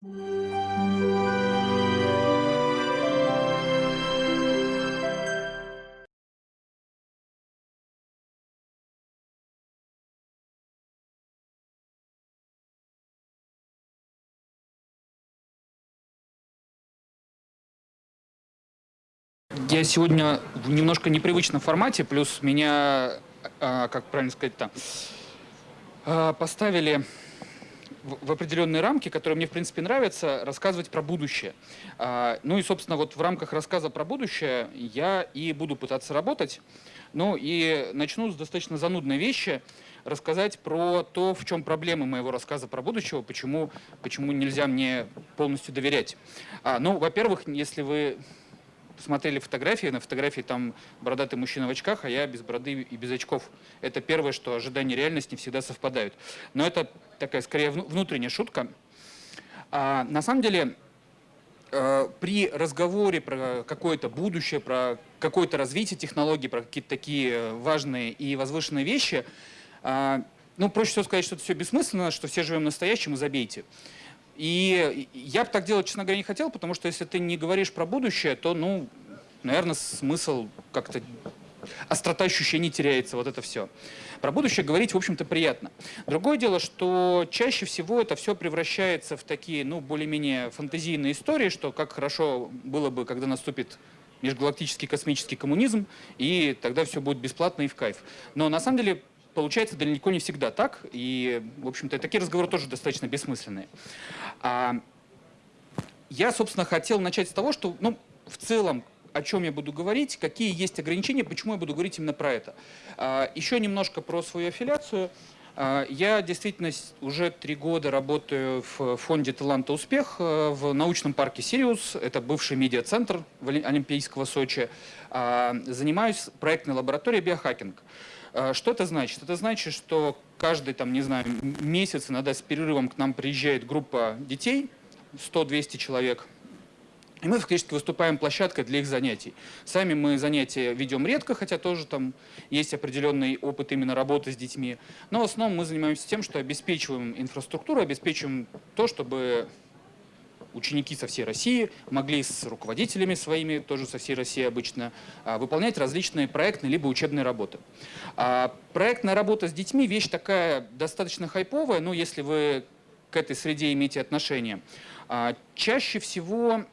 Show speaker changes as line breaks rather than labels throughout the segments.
Я сегодня в немножко непривычном формате, плюс меня, а, как правильно сказать-то, а, поставили в определенные рамки, которые мне, в принципе, нравятся, рассказывать про будущее. А, ну и, собственно, вот в рамках рассказа про будущее я и буду пытаться работать. Ну и начну с достаточно занудной вещи, рассказать про то, в чем проблемы моего рассказа про будущего, почему, почему нельзя мне полностью доверять. А, ну, во-первых, если вы смотрели фотографии, на фотографии там бородатый мужчина в очках, а я без бороды и без очков. Это первое, что ожидания и реальность не всегда совпадают. Но это такая скорее внутренняя шутка. А, на самом деле, э, при разговоре про какое-то будущее, про какое-то развитие технологий, про какие-то такие важные и возвышенные вещи, э, ну, проще всего сказать, что это все бессмысленно, что все живем настоящим и забейте. И я бы так делать, честно говоря, не хотел, потому что если ты не говоришь про будущее, то, ну, наверное, смысл как-то острота ощущений теряется, вот это все. Про будущее говорить, в общем-то, приятно. Другое дело, что чаще всего это все превращается в такие, ну, более-менее фантазийные истории, что как хорошо было бы, когда наступит межгалактический космический коммунизм, и тогда все будет бесплатно и в кайф. Но на самом деле получается далеко не всегда так, и, в общем-то, такие разговоры тоже достаточно бессмысленные. А, я, собственно, хотел начать с того, что, ну, в целом, о чем я буду говорить, какие есть ограничения, почему я буду говорить именно про это. А, еще немножко про свою аффилиацию. А, я действительно уже три года работаю в фонде «Таланта Успех» э, в научном парке «Сириус». Это бывший медиацентр Олимпийского Сочи. Занимаюсь проектной лабораторией «Биохакинг». А, что это значит? Это значит, что каждый, там, не знаю, месяц, иногда с перерывом к нам приезжает группа детей, 100-200 человек, и мы фактически выступаем площадкой для их занятий. Сами мы занятия ведем редко, хотя тоже там есть определенный опыт именно работы с детьми. Но в основном мы занимаемся тем, что обеспечиваем инфраструктуру, обеспечиваем то, чтобы ученики со всей России могли с руководителями своими, тоже со всей России обычно, а, выполнять различные проектные либо учебные работы. А, проектная работа с детьми – вещь такая достаточно хайповая, но если вы к этой среде имеете отношение. А, чаще всего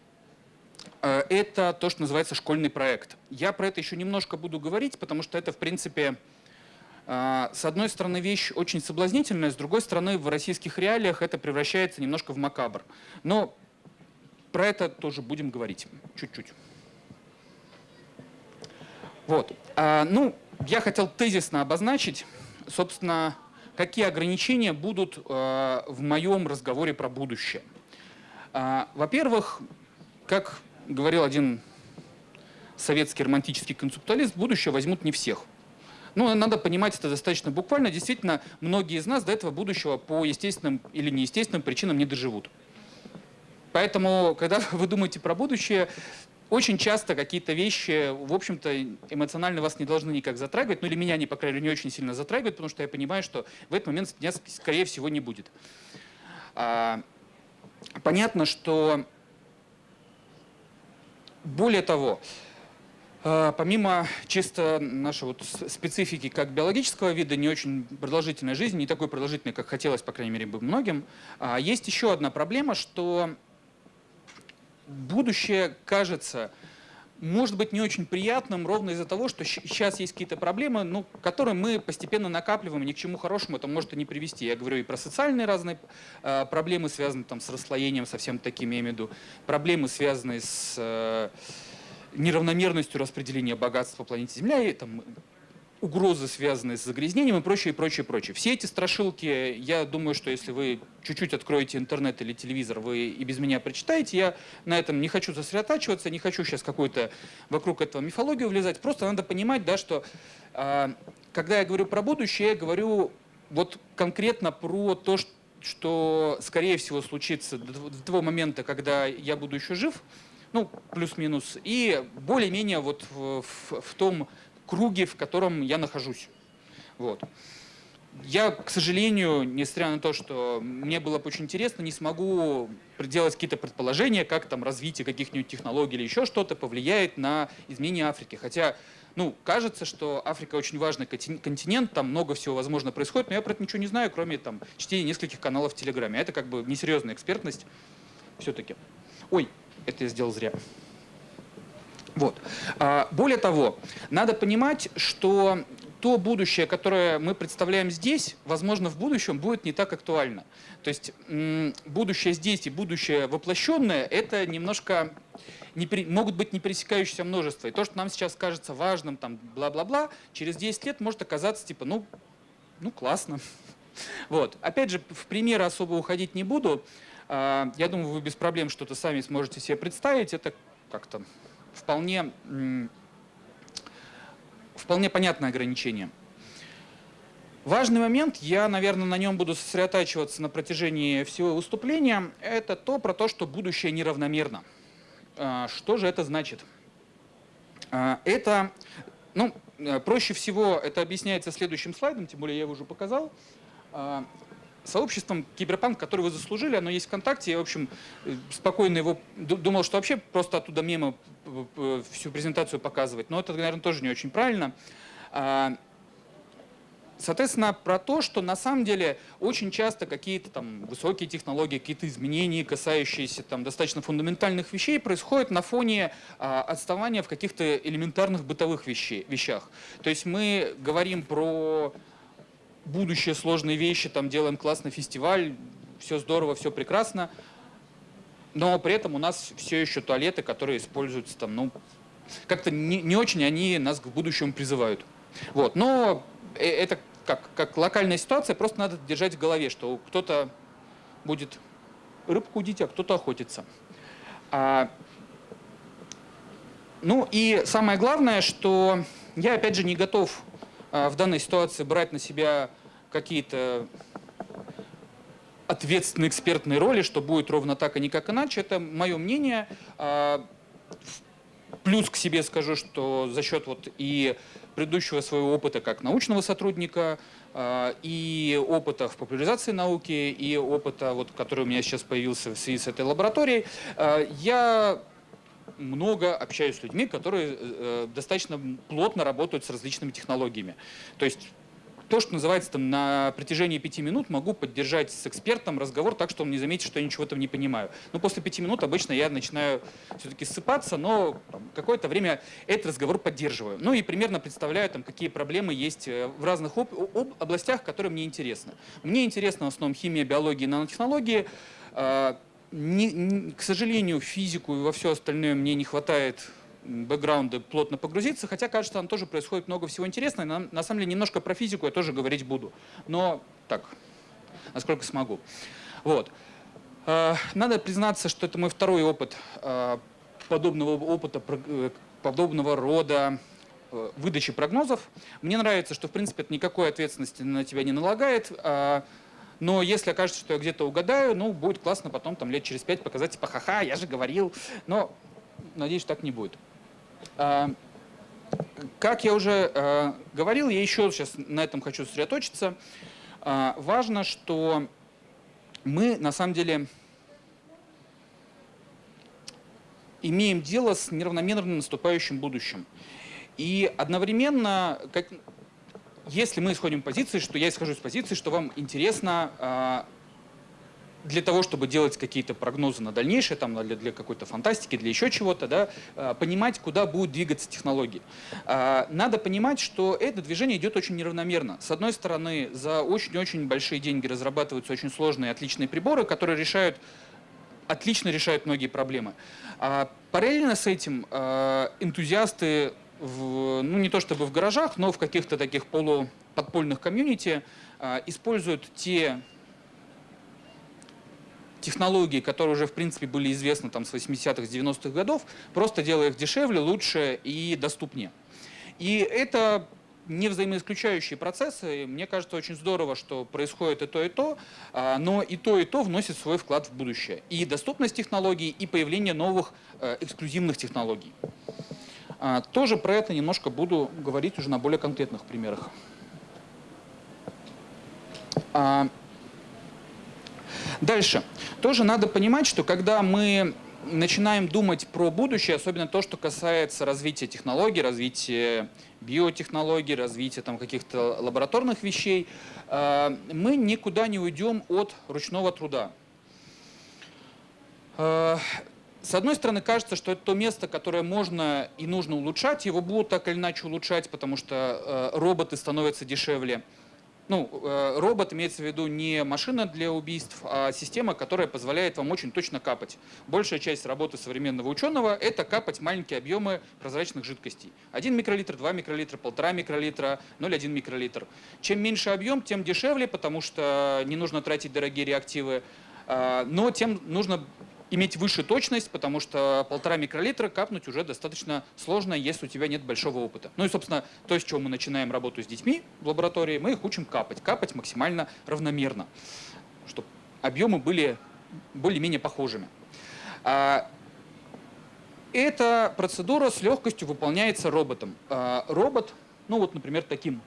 это то, что называется школьный проект. Я про это еще немножко буду говорить, потому что это, в принципе, с одной стороны, вещь очень соблазнительная, с другой стороны, в российских реалиях это превращается немножко в макабр. Но про это тоже будем говорить чуть-чуть. Вот. А, ну, я хотел тезисно обозначить, собственно, какие ограничения будут а, в моем разговоре про будущее. А, Во-первых, как говорил один советский романтический концептуалист, будущее возьмут не всех. Ну, надо понимать это достаточно буквально. Действительно, многие из нас до этого будущего по естественным или неестественным причинам не доживут. Поэтому, когда вы думаете про будущее, очень часто какие-то вещи, в общем-то, эмоционально вас не должны никак затрагивать, ну или меня, не, по крайней мере, не очень сильно затрагивают, потому что я понимаю, что в этот момент меня, скорее всего, не будет. А, понятно, что более того, а, помимо чисто нашей вот специфики как биологического вида, не очень продолжительной жизни, не такой продолжительной, как хотелось, по крайней мере, бы многим, а, есть еще одна проблема, что будущее кажется, может быть не очень приятным ровно из-за того, что сейчас есть какие-то проблемы, ну, которые мы постепенно накапливаем, ни к чему хорошему это может и не привести. Я говорю и про социальные разные э, проблемы, связанные там, с расслоением, совсем такими, я имею в виду, проблемы, связанные с э, неравномерностью распределения богатства по планете Земля, и там, угрозы, связанные с загрязнением и прочее, прочее, прочее. Все эти страшилки, я думаю, что если вы чуть-чуть откроете интернет или телевизор, вы и без меня прочитаете. Я на этом не хочу сосредотачиваться, не хочу сейчас какую-то вокруг этого мифологию влезать. Просто надо понимать, да, что э, когда я говорю про будущее, я говорю вот конкретно про то, что что, скорее всего, случится до того момента, когда я буду еще жив, ну, плюс-минус, и более-менее вот в, в, в том круге, в котором я нахожусь. Вот. я, к сожалению, несмотря на то, что мне было бы очень интересно, не смогу делать какие-то предположения, как там развитие каких-нибудь технологий или еще что-то повлияет на изменение Африки. Хотя, ну, кажется, что Африка очень важный континент, там много всего возможно происходит, но я про это ничего не знаю, кроме там чтения нескольких каналов в Телеграме. Это как бы несерьезная экспертность все-таки. Ой, это я сделал зря. Вот. А, более того, надо понимать, что то будущее, которое мы представляем здесь, возможно, в будущем будет не так актуально. То есть будущее здесь и будущее воплощенное – это немножко не могут быть не пересекающиеся множество. И то, что нам сейчас кажется важным, там, бла-бла-бла, через 10 лет может оказаться, типа, ну, ну классно. Вот. Опять же, в примеры особо уходить не буду. А, я думаю, вы без проблем что-то сами сможете себе представить. Это как-то вполне вполне понятное ограничение. Важный момент, я, наверное, на нем буду сосредотачиваться на протяжении всего выступления, это то, про то, что будущее неравномерно. А, что же это значит? А, это, ну, э, проще всего это объясняется следующим слайдом, тем более я его уже показал. Сообществом Киберпанк, который вы заслужили, оно есть ВКонтакте. Я, в общем, э, спокойно его думал, что вообще просто оттуда мимо всю презентацию показывать. Но это, наверное, тоже не очень правильно. А, соответственно, про то, что на самом деле очень часто какие-то там высокие технологии, какие-то изменения, касающиеся там достаточно фундаментальных вещей, происходят на фоне а, отставания в каких-то элементарных бытовых вещей, вещах. То есть мы говорим про будущее сложные вещи, там делаем классный фестиваль, все здорово, все прекрасно, но при этом у нас все еще туалеты, которые используются там, ну, как-то не, не очень они нас к будущему призывают. Вот, но э, это как, как локальная ситуация, просто надо держать в голове, что кто-то будет рыбку удить, а кто-то охотиться. А, ну и самое главное, что я опять же не готов в данной ситуации брать на себя какие-то ответственные экспертные роли, что будет ровно так, а никак иначе. Это мое мнение. А, плюс к себе скажу, что за счет вот и предыдущего своего опыта как научного сотрудника, а, и опыта в популяризации науки, и опыта, вот, который у меня сейчас появился в связи с этой лабораторией, я много общаюсь с людьми, которые э, достаточно плотно работают с различными технологиями. То есть то, что называется там на протяжении пяти минут могу поддержать с экспертом разговор так, что он не заметит, что я ничего там не понимаю. Но после пяти минут обычно я начинаю все-таки ссыпаться, но какое-то время этот разговор поддерживаю. Ну и примерно представляю, там, какие проблемы есть э, в разных об об областях, которые мне интересны. Мне интересна в основном химия, биология, нанотехнологии. Не, не, к сожалению, физику и во все остальное мне не хватает бэкграунда плотно погрузиться, хотя, кажется, там тоже происходит много всего интересного. На, на самом деле, немножко про физику я тоже говорить буду, но так, насколько смогу. Вот. А, надо признаться, что это мой второй опыт а, подобного опыта, э, подобного рода э, выдачи прогнозов. Мне нравится, что, в принципе, это никакой ответственности на тебя не налагает, а, но если окажется, что я где-то угадаю, ну, будет классно потом, там, лет через пять показать, типа, ха-ха, я же говорил. Но, надеюсь, так не будет. А, как я уже а, говорил, я еще сейчас на этом хочу сосредоточиться. А, важно, что мы, на самом деле, имеем дело с неравномерно наступающим будущим. И одновременно, как, если мы исходим позиции, что я исхожу из позиции, что вам интересно а, для того, чтобы делать какие-то прогнозы на дальнейшее, там, для, для какой-то фантастики, для еще чего-то, да, а, понимать, куда будут двигаться технологии. А, надо понимать, что это движение идет очень неравномерно. С одной стороны, за очень-очень большие деньги разрабатываются очень сложные отличные приборы, которые решают отлично решают многие проблемы. Параллельно с этим энтузиасты в, ну не то чтобы в гаражах, но в каких-то таких полуподпольных комьюнити а, используют те технологии, которые уже в принципе были известны там с 80-х, 90-х годов, просто делая их дешевле, лучше и доступнее. И это не взаимоисключающие процессы. Мне кажется, очень здорово, что происходит и то, и то, а, но и то, и то вносит свой вклад в будущее. И доступность технологий, и появление новых э, эксклюзивных технологий. А, тоже про это немножко буду говорить уже на более конкретных примерах. А, дальше. Тоже надо понимать, что когда мы начинаем думать про будущее, особенно то, что касается развития технологий, развития биотехнологий, развития там каких-то лабораторных вещей, а, мы никуда не уйдем от ручного труда. С одной стороны, кажется, что это то место, которое можно и нужно улучшать, его будут так или иначе улучшать, потому что э, роботы становятся дешевле. Ну, э, робот имеется в виду не машина для убийств, а система, которая позволяет вам очень точно капать. Большая часть работы современного ученого – это капать маленькие объемы прозрачных жидкостей. 1 микролитр, 2 микролитра, 1,5 микролитра, 0,1 микролитр. Чем меньше объем, тем дешевле, потому что не нужно тратить дорогие реактивы, э, но тем нужно иметь выше точность, потому что полтора микролитра капнуть уже достаточно сложно, если у тебя нет большого опыта. Ну и, собственно, то, с чего мы начинаем работу с детьми в лаборатории, мы их учим капать. Капать максимально равномерно, чтобы объемы были более-менее похожими. А, эта процедура с легкостью выполняется роботом. А, робот, ну вот, например, таким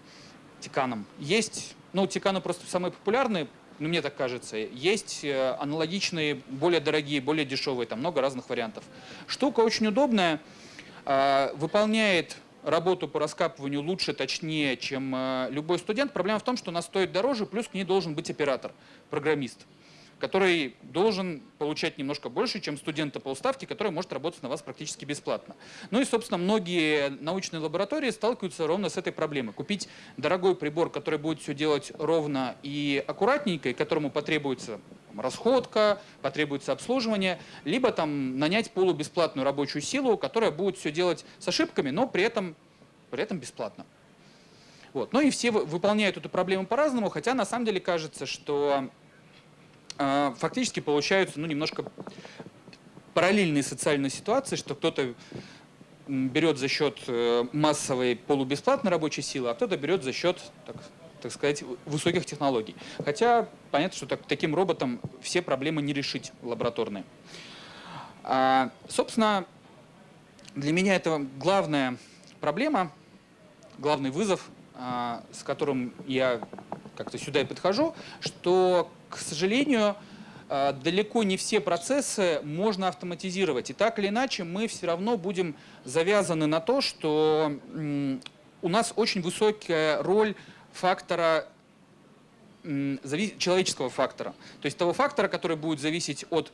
тиканом. Есть, ну, тиканы просто самые популярные, ну мне так кажется, есть э, аналогичные, более дорогие, более дешевые, там много разных вариантов. Штука очень удобная, а, выполняет работу по раскапыванию лучше, точнее, чем э, любой студент. Проблема в том, что она стоит дороже, плюс к ней должен быть оператор, программист который должен получать немножко больше, чем студента по уставке, который может работать на вас практически бесплатно. Ну и, собственно, многие научные лаборатории сталкиваются ровно с этой проблемой. Купить дорогой прибор, который будет все делать ровно и аккуратненько, и которому потребуется расходка, потребуется обслуживание, либо там нанять полубесплатную рабочую силу, которая будет все делать с ошибками, но при этом, при этом бесплатно. Вот. Ну и все выполняют эту проблему по-разному, хотя на самом деле кажется, что фактически получаются ну, немножко параллельные социальные ситуации, что кто-то берет за счет э, массовой полубесплатной рабочей силы, а кто-то берет за счет, так, так сказать, высоких технологий. Хотя понятно, что так, таким роботом все проблемы не решить лабораторные. А, собственно, для меня это главная проблема, главный вызов, а, с которым я как-то сюда и подхожу, что к сожалению, э, далеко не все процессы можно автоматизировать. И так или иначе мы все равно будем завязаны на то, что у нас очень высокая роль фактора человеческого фактора. То есть того фактора, который будет зависеть от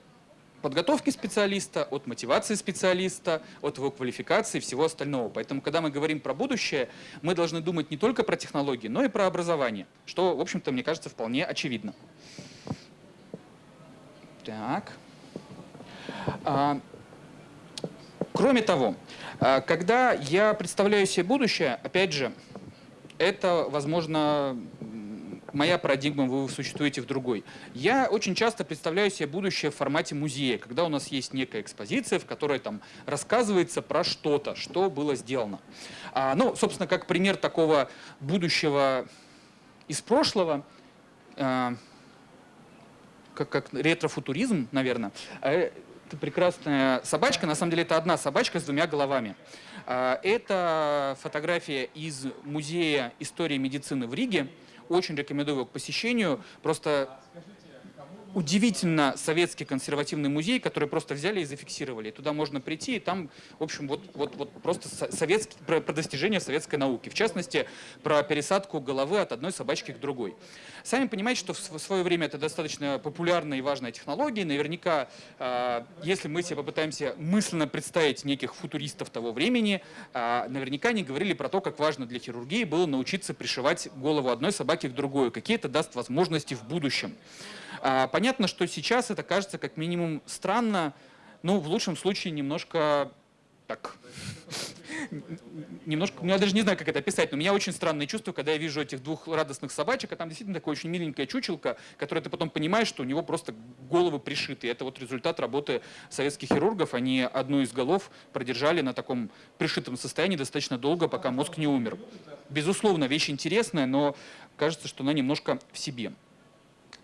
подготовки специалиста, от мотивации специалиста, от его квалификации и всего остального. Поэтому, когда мы говорим про будущее, мы должны думать не только про технологии, но и про образование, что, в общем-то, мне кажется, вполне очевидно. Так. А, кроме того, а, когда я представляю себе будущее, опять же, это, возможно, моя парадигма, вы существуете в другой. Я очень часто представляю себе будущее в формате музея, когда у нас есть некая экспозиция, в которой там рассказывается про что-то, что было сделано. А, ну, собственно, как пример такого будущего из прошлого, а, как, как ретрофутуризм, наверное, а, это прекрасная собачка, на самом деле это одна собачка с двумя головами. А, это фотография из Музея истории медицины в Риге. Очень рекомендую его к посещению. Просто удивительно советский консервативный музей, который просто взяли и зафиксировали. туда можно прийти, и там, в общем, вот, вот, вот просто советский, про, про достижения советской науки. В частности, про пересадку головы от одной собачки к другой. Сами понимаете, что в свое время это достаточно популярная и важная технология. Наверняка, э, если мы себе попытаемся мысленно представить неких футуристов того времени, э, наверняка не говорили про то, как важно для хирургии было научиться пришивать голову одной собаки к другой. Какие это даст возможности в будущем. А, понятно, что сейчас это кажется как минимум странно, ну, в лучшем случае немножко так, немножко, ну, я даже не знаю, как это описать, но у меня очень странное чувство, когда я вижу этих двух радостных собачек, а там действительно такое очень миленькая чучелка, которая ты потом понимаешь, что у него просто головы пришиты. Это вот результат работы советских хирургов. Они одну из голов продержали на таком пришитом состоянии достаточно долго, пока мозг не умер. Безусловно, вещь интересная, но кажется, что она немножко в себе.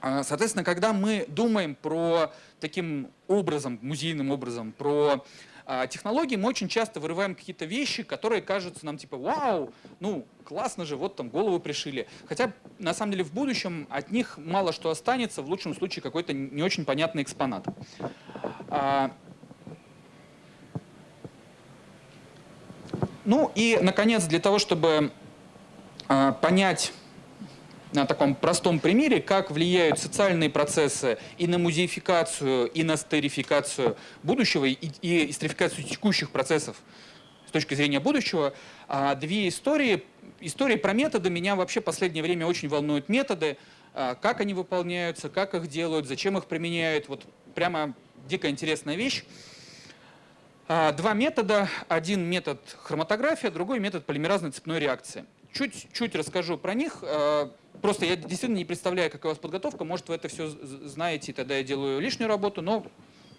А, соответственно, когда мы думаем про таким образом, музейным образом, про а, технологии, мы очень часто вырываем какие-то вещи, которые кажутся нам типа «Вау, ну классно же, вот там голову пришили». Хотя на самом деле в будущем от них мало что останется, в лучшем случае какой-то не очень понятный экспонат. А, ну и, наконец, для того, чтобы понять на таком простом примере, как влияют социальные процессы и на музеификацию, и на стерификацию будущего, и, и стерификацию текущих процессов с точки зрения будущего. А, две истории. Истории про методы. Меня вообще в последнее время очень волнуют методы, а, как они выполняются, как их делают, зачем их применяют. Вот прямо дико интересная вещь. А, два метода. Один метод хроматография, другой метод полимеразной цепной реакции. Чуть-чуть расскажу про них. Просто я действительно не представляю, какая у вас подготовка. Может, вы это все знаете, и тогда я делаю лишнюю работу, но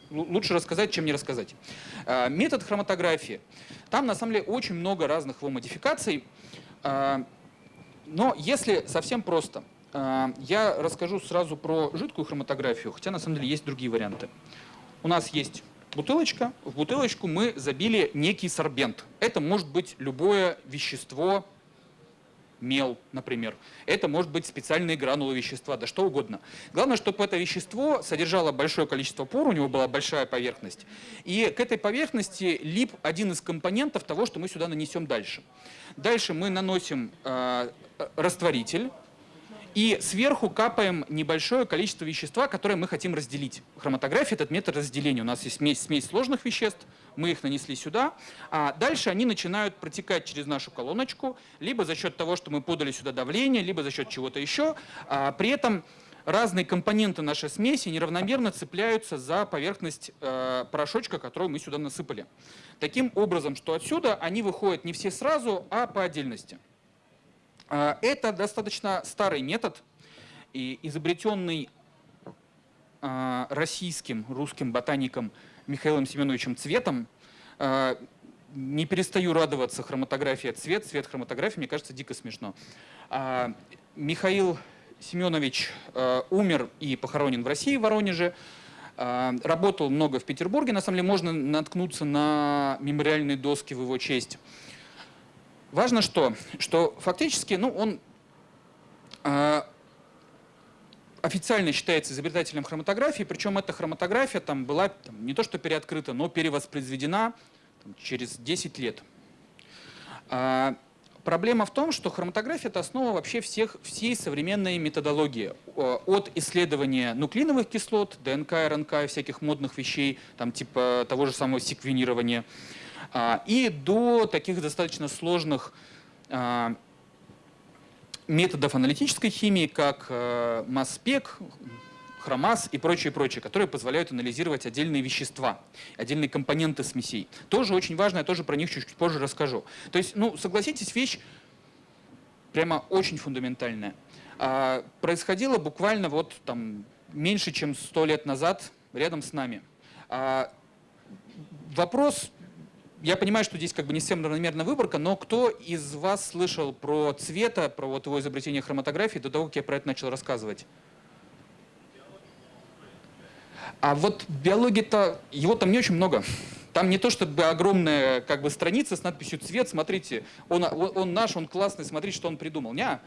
лучше рассказать, чем не рассказать. А, метод хроматографии. Там, на самом деле, очень много разных его модификаций. А, но если совсем просто, я расскажу сразу про жидкую хроматографию, хотя на самом деле есть другие варианты. У нас есть бутылочка. В бутылочку мы забили некий сорбент. Это может быть любое вещество, мел, например. Это может быть специальные гранулы вещества, да что угодно. Главное, чтобы это вещество содержало большое количество пор, у него была большая поверхность. И к этой поверхности лип один из компонентов того, что мы сюда нанесем дальше. Дальше мы наносим э, растворитель, и сверху капаем небольшое количество вещества, которое мы хотим разделить. Хроматография – этот метод разделения. У нас есть смесь, смесь сложных веществ, мы их нанесли сюда, а дальше они начинают протекать через нашу колоночку, либо за счет того, что мы подали сюда давление, либо за счет чего-то еще. А при этом разные компоненты нашей смеси неравномерно цепляются за поверхность э, порошочка, который мы сюда насыпали. Таким образом, что отсюда они выходят не все сразу, а по отдельности. А, это достаточно старый метод, и изобретенный а, российским, русским ботаником Михаилом Семеновичем Цветом. А, не перестаю радоваться хроматография цвет, цвет хроматографии, мне кажется, дико смешно. Михаил Семенович умер и похоронен в России, в Воронеже. Работал много в Петербурге. На самом деле можно наткнуться на мемориальные доски в его честь. Важно что? Что фактически ну, он официально считается изобретателем хроматографии, причем эта хроматография там была там, не то что переоткрыта, но перевоспроизведена там, через 10 лет. А, проблема в том, что хроматография – это основа вообще всех, всей современной методологии. От исследования нуклеиновых кислот, ДНК, РНК всяких модных вещей, там, типа того же самого секвенирования – а, и до таких достаточно сложных а, методов аналитической химии, как э, масс-спек, хромаз и прочее, прочее, которые позволяют анализировать отдельные вещества, отдельные компоненты смесей. Тоже очень важно, я тоже про них чуть-чуть позже расскажу. То есть, ну, согласитесь, вещь прямо очень фундаментальная. А, происходило буквально вот там меньше, чем сто лет назад рядом с нами. А, вопрос я понимаю, что здесь как бы не всем равномерная выборка, но кто из вас слышал про цвета, про вот его изобретение хроматографии до того, как я про это начал рассказывать? А вот биологии-то, его там не очень много. Там не то чтобы огромная как бы страница с надписью «цвет», смотрите, он, он наш, он классный, смотрите, что он придумал. Не,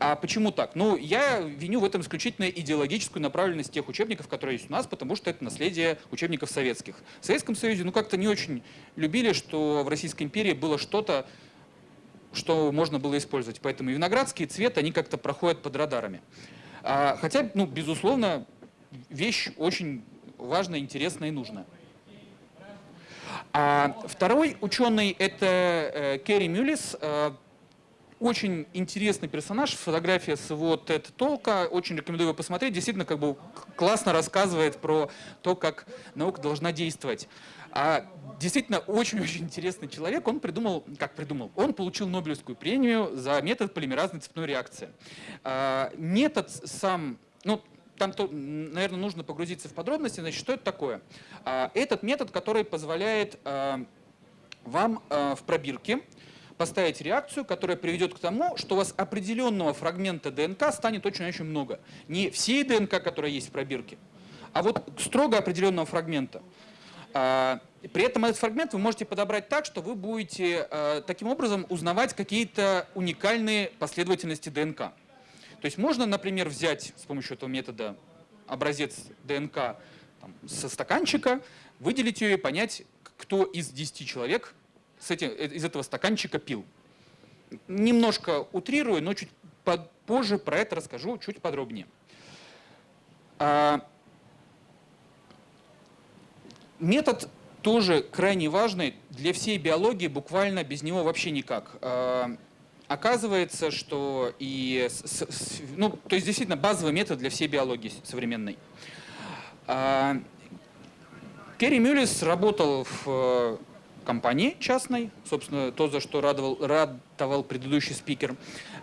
а почему так? Ну, я виню в этом исключительно идеологическую направленность тех учебников, которые есть у нас, потому что это наследие учебников советских. В Советском Союзе, ну, как-то не очень любили, что в Российской империи было что-то, что можно было использовать. Поэтому виноградский цвет, они как-то проходят под радарами. А, хотя, ну, безусловно, вещь очень важная, интересная и нужная. А второй ученый – это э, Керри Мюллис, э, очень интересный персонаж, фотография с его TED Толка, очень рекомендую его посмотреть, действительно как бы классно рассказывает про то, как наука должна действовать. А действительно очень-очень интересный человек, он придумал, как придумал, он получил Нобелевскую премию за метод полимеразной цепной реакции. А, метод сам, ну, там, то, наверное, нужно погрузиться в подробности, значит, что это такое? А, этот метод, который позволяет а, вам а, в пробирке поставить реакцию, которая приведет к тому, что у вас определенного фрагмента ДНК станет очень-очень много. Не всей ДНК, которая есть в пробирке, а вот строго определенного фрагмента. А, при этом этот фрагмент вы можете подобрать так, что вы будете а, таким образом узнавать какие-то уникальные последовательности ДНК. То есть можно, например, взять с помощью этого метода образец ДНК там, со стаканчика, выделить ее и понять, кто из 10 человек с этим, э, из этого стаканчика пил. Немножко утрирую, но чуть позже про это расскажу чуть подробнее. А, метод тоже крайне важный для всей биологии, буквально без него вообще никак. А, оказывается, что и, ну, то есть действительно базовый метод для всей биологии современной. А, Керри Мюллис работал в компании частной, собственно, то, за что радовал, радовал предыдущий спикер,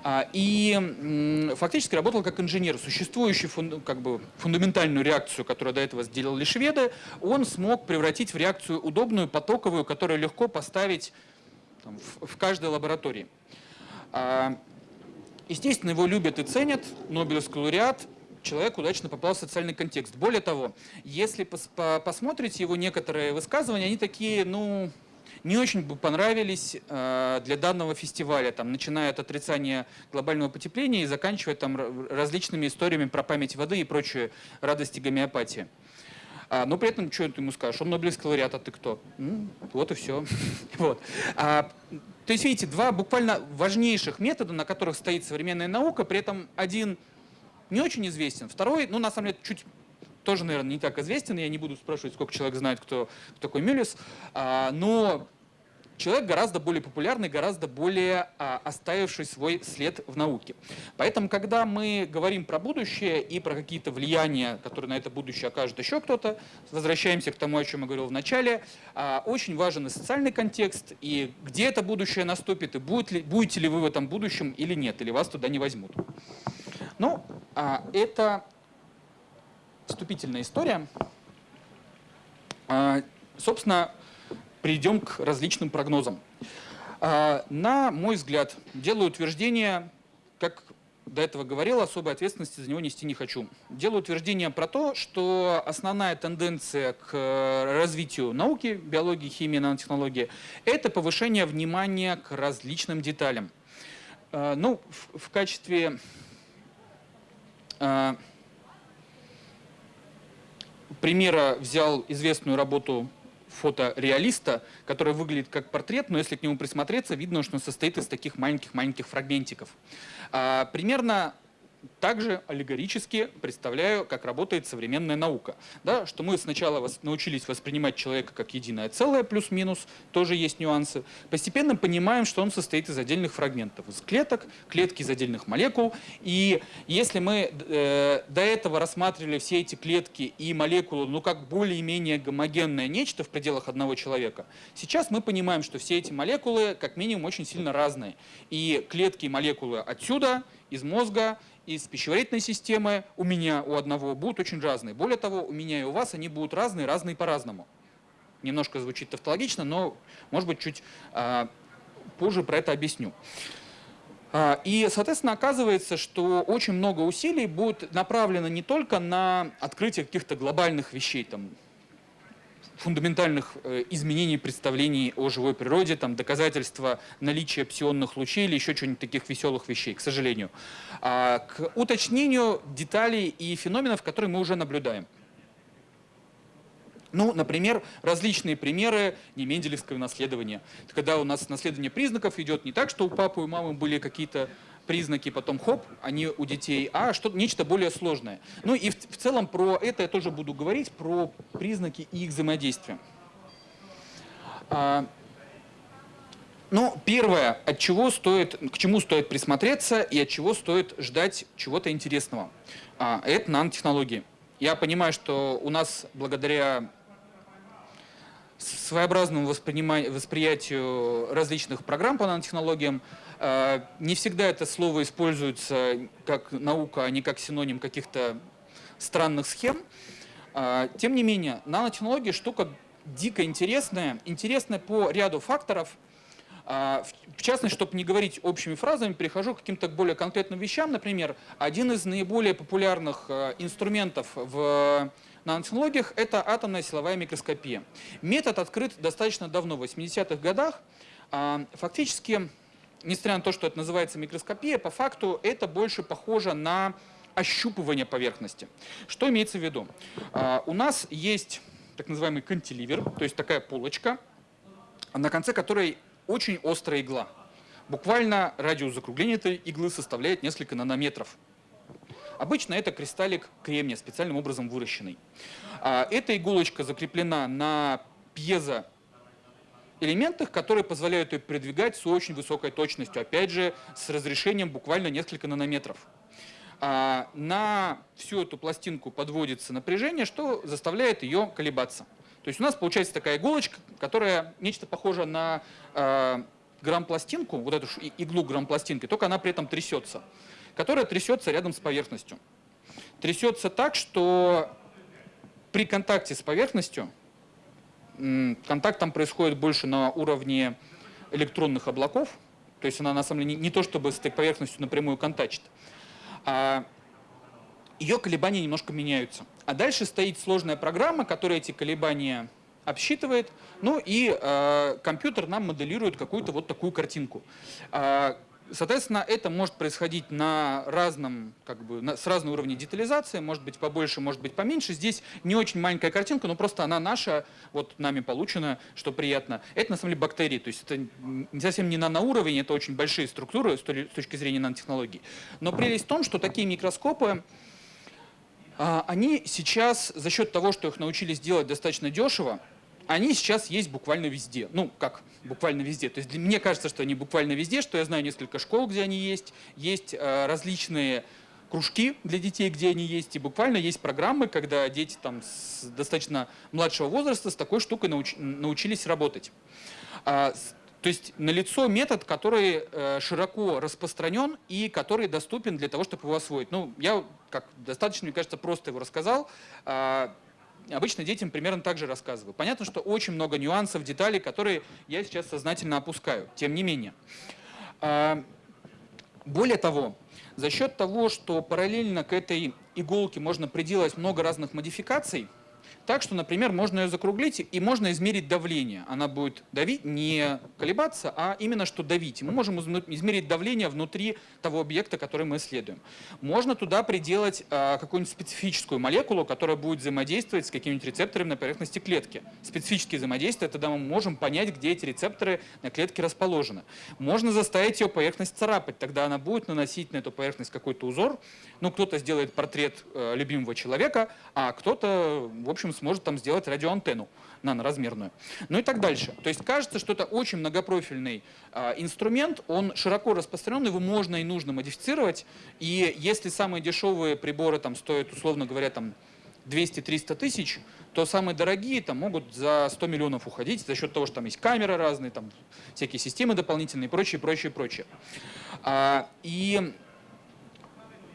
а, и фактически работал как инженер. Существующую как бы, фундаментальную реакцию, которую до этого сделали шведы, он смог превратить в реакцию удобную, потоковую, которую легко поставить там, в, в каждой лаборатории. А, естественно, его любят и ценят, Нобелевский лауреат, человек удачно попал в социальный контекст. Более того, если пос по посмотрите его некоторые высказывания, они такие, ну, не очень бы понравились э, для данного фестиваля, там, начиная от отрицания глобального потепления и заканчивая там, различными историями про память воды и прочие радости гомеопатии. А, но при этом, что ты ему скажешь? Он Нобелевский лауреат, а ты кто? Ну, вот и все. вот. А, то есть, видите, два буквально важнейших метода, на которых стоит современная наука, при этом один не очень известен. Второй, ну, на самом деле, чуть тоже, наверное, не так известен. Я не буду спрашивать, сколько человек знает, кто, кто такой Мюллис. А, но человек гораздо более популярный, гораздо более а, оставивший свой след в науке. Поэтому, когда мы говорим про будущее и про какие-то влияния, которые на это будущее окажет еще кто-то, возвращаемся к тому, о чем я говорил в начале, а, очень важен и социальный контекст, и где это будущее наступит, и будет ли, будете ли вы в этом будущем или нет, или вас туда не возьмут. Ну, а, это вступительная история. А, собственно, перейдем к различным прогнозам. А, на мой взгляд, делаю утверждение, как до этого говорил, особой ответственности за него нести не хочу. Делаю утверждение про то, что основная тенденция к развитию науки, биологии, химии, нанотехнологии – это повышение внимания к различным деталям. Ну, в, качестве а, примера взял известную работу фотореалиста, которая выглядит как портрет, но если к нему присмотреться, видно, что он состоит из таких маленьких-маленьких фрагментиков. А, примерно также аллегорически представляю, как работает современная наука. Да, что мы сначала вос научились воспринимать человека как единое целое, плюс-минус, тоже есть нюансы. Постепенно понимаем, что он состоит из отдельных фрагментов, из клеток, клетки из отдельных молекул. И если мы э, до этого рассматривали все эти клетки и молекулы ну, как более-менее гомогенное нечто в пределах одного человека, сейчас мы понимаем, что все эти молекулы как минимум очень сильно разные. И клетки и молекулы отсюда, из мозга, из пищеварительной системы у меня, у одного будут очень разные. Более того, у меня и у вас они будут разные, разные по-разному. Немножко звучит тавтологично, но, может быть, чуть а, позже про это объясню. А, и, соответственно, оказывается, что очень много усилий будет направлено не только на открытие каких-то глобальных вещей, там, фундаментальных э, изменений представлений о живой природе, там, доказательства наличия псионных лучей или еще что-нибудь таких веселых вещей, к сожалению, а к уточнению деталей и феноменов, которые мы уже наблюдаем. Ну, например, различные примеры неменделевского наследования. Когда у нас наследование признаков идет не так, что у папы и мамы были какие-то признаки, потом хоп, они у детей, а что нечто более сложное. Ну и в, в целом про это я тоже буду говорить, про признаки и их взаимодействия. А, ну, первое, от чего стоит, к чему стоит присмотреться и от чего стоит ждать чего-то интересного. А, это нанотехнологии. Я понимаю, что у нас благодаря своеобразному восприятию различных программ по нанотехнологиям не всегда это слово используется как наука, а не как синоним каких-то странных схем. Э, тем не менее, нанотехнология штука дико интересная. Интересная по ряду факторов. А, в частности, чтобы не говорить общими фразами, перехожу к каким-то более конкретным вещам. Например, один из наиболее популярных инструментов в нанотехнологиях – это атомная силовая микроскопия. Метод открыт достаточно давно, в 80-х годах. А, фактически, несмотря на то, что это называется микроскопия, по факту это больше похоже на ощупывание поверхности. Что имеется в виду? А, у нас есть так называемый кантиливер, то есть такая полочка, на конце которой очень острая игла. Буквально радиус закругления этой иглы составляет несколько нанометров. Обычно это кристаллик кремния, специальным образом выращенный. А, эта иголочка закреплена на пьезо элементах, которые позволяют ее передвигать с очень высокой точностью, опять же, с разрешением буквально несколько нанометров. А, на всю эту пластинку подводится напряжение, что заставляет ее колебаться. То есть у нас получается такая иголочка, которая нечто похоже на э, грамм-пластинку, вот эту иглу грамм-пластинки, только она при этом трясется, которая трясется рядом с поверхностью. Трясется так, что при контакте с поверхностью, контакт там происходит больше на уровне электронных облаков, то есть она на самом деле не, не то чтобы с этой поверхностью напрямую контачит, а ее колебания немножко меняются. А дальше стоит сложная программа, которая эти колебания обсчитывает, ну и э, компьютер нам моделирует какую-то вот такую картинку. Э, соответственно, это может происходить на разном, как бы, на, с разным уровнем детализации, может быть побольше, может быть поменьше. Здесь не очень маленькая картинка, но просто она наша, вот нами получена, что приятно. Это на самом деле бактерии, то есть это не совсем не наноуровень, это очень большие структуры с точки зрения нанотехнологий. Но прелесть в том, что такие микроскопы, а, они сейчас за счет того, что их научились делать достаточно дешево, они сейчас есть буквально везде. Ну, как буквально везде. То есть для, мне кажется, что они буквально везде, что я знаю несколько школ, где они есть. Есть э, различные кружки для детей, где они есть. И буквально есть программы, когда дети там, с достаточно младшего возраста с такой штукой науч, научились работать. А, то есть налицо метод, который э, широко распространен и который доступен для того, чтобы его освоить. Ну, я как достаточно, мне кажется, просто его рассказал. Э, обычно детям примерно так же рассказываю. Понятно, что очень много нюансов, деталей, которые я сейчас сознательно опускаю. Тем не менее. Э, более того, за счет того, что параллельно к этой иголке можно приделать много разных модификаций, так что, например, можно ее закруглить и можно измерить давление. Она будет давить, не колебаться, а именно что давить. Мы можем измерить давление внутри того объекта, который мы исследуем. Можно туда приделать а, какую-нибудь специфическую молекулу, которая будет взаимодействовать с какими-нибудь рецепторами на поверхности клетки. Специфические взаимодействия, тогда мы можем понять, где эти рецепторы на клетке расположены. Можно заставить ее поверхность царапать, тогда она будет наносить на эту поверхность какой-то узор. Ну, кто-то сделает портрет э, любимого человека, а кто-то, в общем, сможет там сделать радиоантенну наноразмерную. Ну и так дальше. То есть кажется, что это очень многопрофильный э, инструмент, он широко распространен, его можно и нужно модифицировать. И если самые дешевые приборы там стоят, условно говоря, там 200-300 тысяч, то самые дорогие там могут за 100 миллионов уходить за счет того, что там есть камеры разные, там всякие системы дополнительные и прочее, прочее, прочее. А, и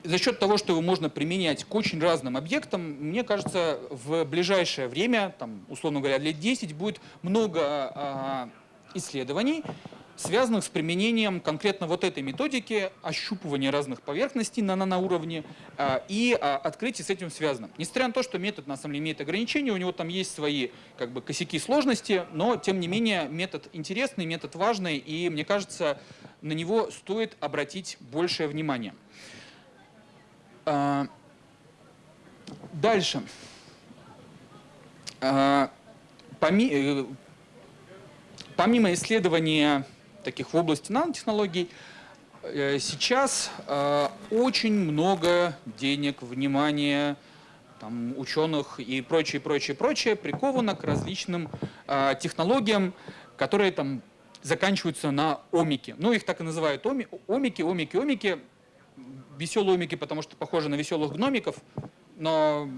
за счет того, что его можно применять к очень разным объектам, мне кажется, в ближайшее время, там, условно говоря, лет 10, будет много а, исследований, связанных с применением конкретно вот этой методики ощупывания разных поверхностей на наноуровне а, и а, открытие с этим связано. Несмотря на то, что метод на самом деле имеет ограничения, у него там есть свои как бы, косяки сложности, но тем не менее метод интересный, метод важный, и мне кажется, на него стоит обратить большее внимание. А, дальше. А, э, помимо исследования таких в области нанотехнологий, э, сейчас а, очень много денег, внимания, там, ученых и прочее, прочее, прочее приковано к различным технологиям, которые там заканчиваются на омике. Ну, их так и называют оми, омики, омики, омики веселые умики, потому что похожи на веселых гномиков, но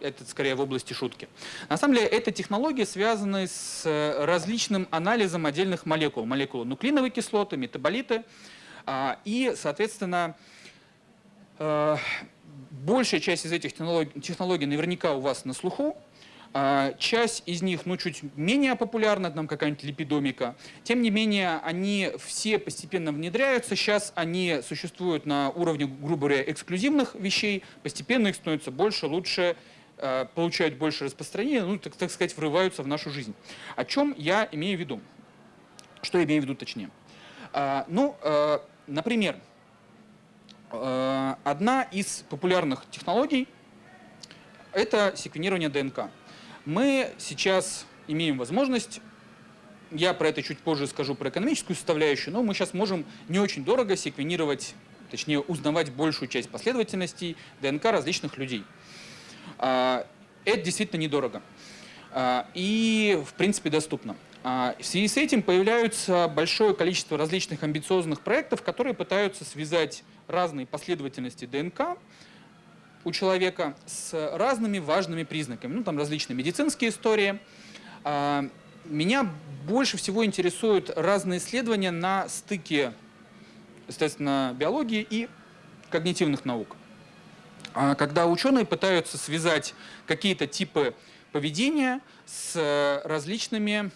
это скорее в области шутки. На самом деле, эта технология связана с э, различным анализом отдельных молекул. Молекулы нуклеиновой кислоты, метаболиты. А, и, соответственно, э, большая часть из этих технологий наверняка у вас на слуху. А, часть из них, ну, чуть менее популярна, там какая-нибудь липидомика. Тем не менее, они все постепенно внедряются. Сейчас они существуют на уровне, грубо говоря, эксклюзивных вещей. Постепенно их становится больше, лучше, а, получают больше распространения, ну, так, так сказать, врываются в нашу жизнь. О чем я имею в виду? Что я имею в виду точнее? А, ну, например, одна из популярных технологий – это секвенирование ДНК. Мы сейчас имеем возможность, я про это чуть позже скажу, про экономическую составляющую, но мы сейчас можем не очень дорого секвенировать, точнее узнавать большую часть последовательностей ДНК различных людей. А, это действительно недорого а, и, в принципе, доступно. А, в связи с этим появляются большое количество различных амбициозных проектов, которые пытаются связать разные последовательности ДНК у человека с разными важными признаками. Ну, там различные медицинские истории. А, меня больше всего интересуют разные исследования на стыке, естественно, биологии и когнитивных наук. А, когда ученые пытаются связать какие-то типы поведения с различными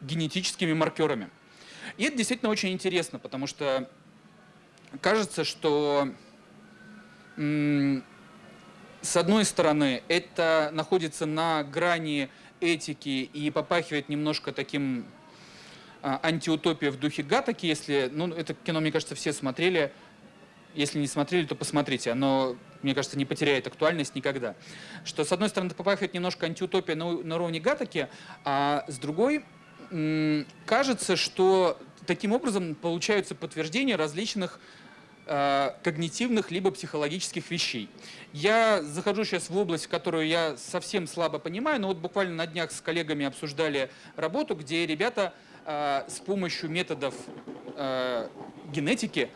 генетическими маркерами. И это действительно очень интересно, потому что кажется, что с одной стороны, это находится на грани этики и попахивает немножко таким а, антиутопией в духе Гатаки, если, ну, это кино, мне кажется, все смотрели, если не смотрели, то посмотрите, оно, мне кажется, не потеряет актуальность никогда. Что, с одной стороны, попахивает немножко антиутопия на, на уровне Гатаки, а с другой, кажется, что таким образом получаются подтверждения различных когнитивных либо психологических вещей. Я захожу сейчас в область, которую я совсем слабо понимаю, но вот буквально на днях с коллегами обсуждали работу, где ребята э, с помощью методов э, генетики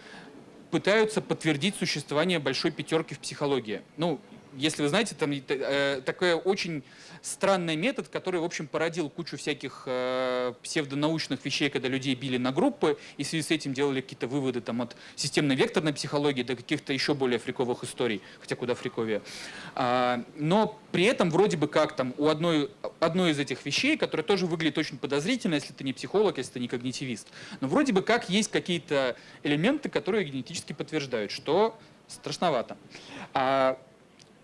пытаются подтвердить существование большой пятерки в психологии. Ну, если вы знаете, там э, такой очень странный метод, который, в общем, породил кучу всяких э, псевдонаучных вещей, когда людей били на группы, и в связи с этим делали какие-то выводы там, от системно-векторной психологии до каких-то еще более фриковых историй, хотя куда фриковее. А, но при этом вроде бы как там у одной, одной из этих вещей, которая тоже выглядит очень подозрительно, если ты не психолог, если ты не когнитивист, но вроде бы как есть какие-то элементы, которые генетически подтверждают, что страшновато. А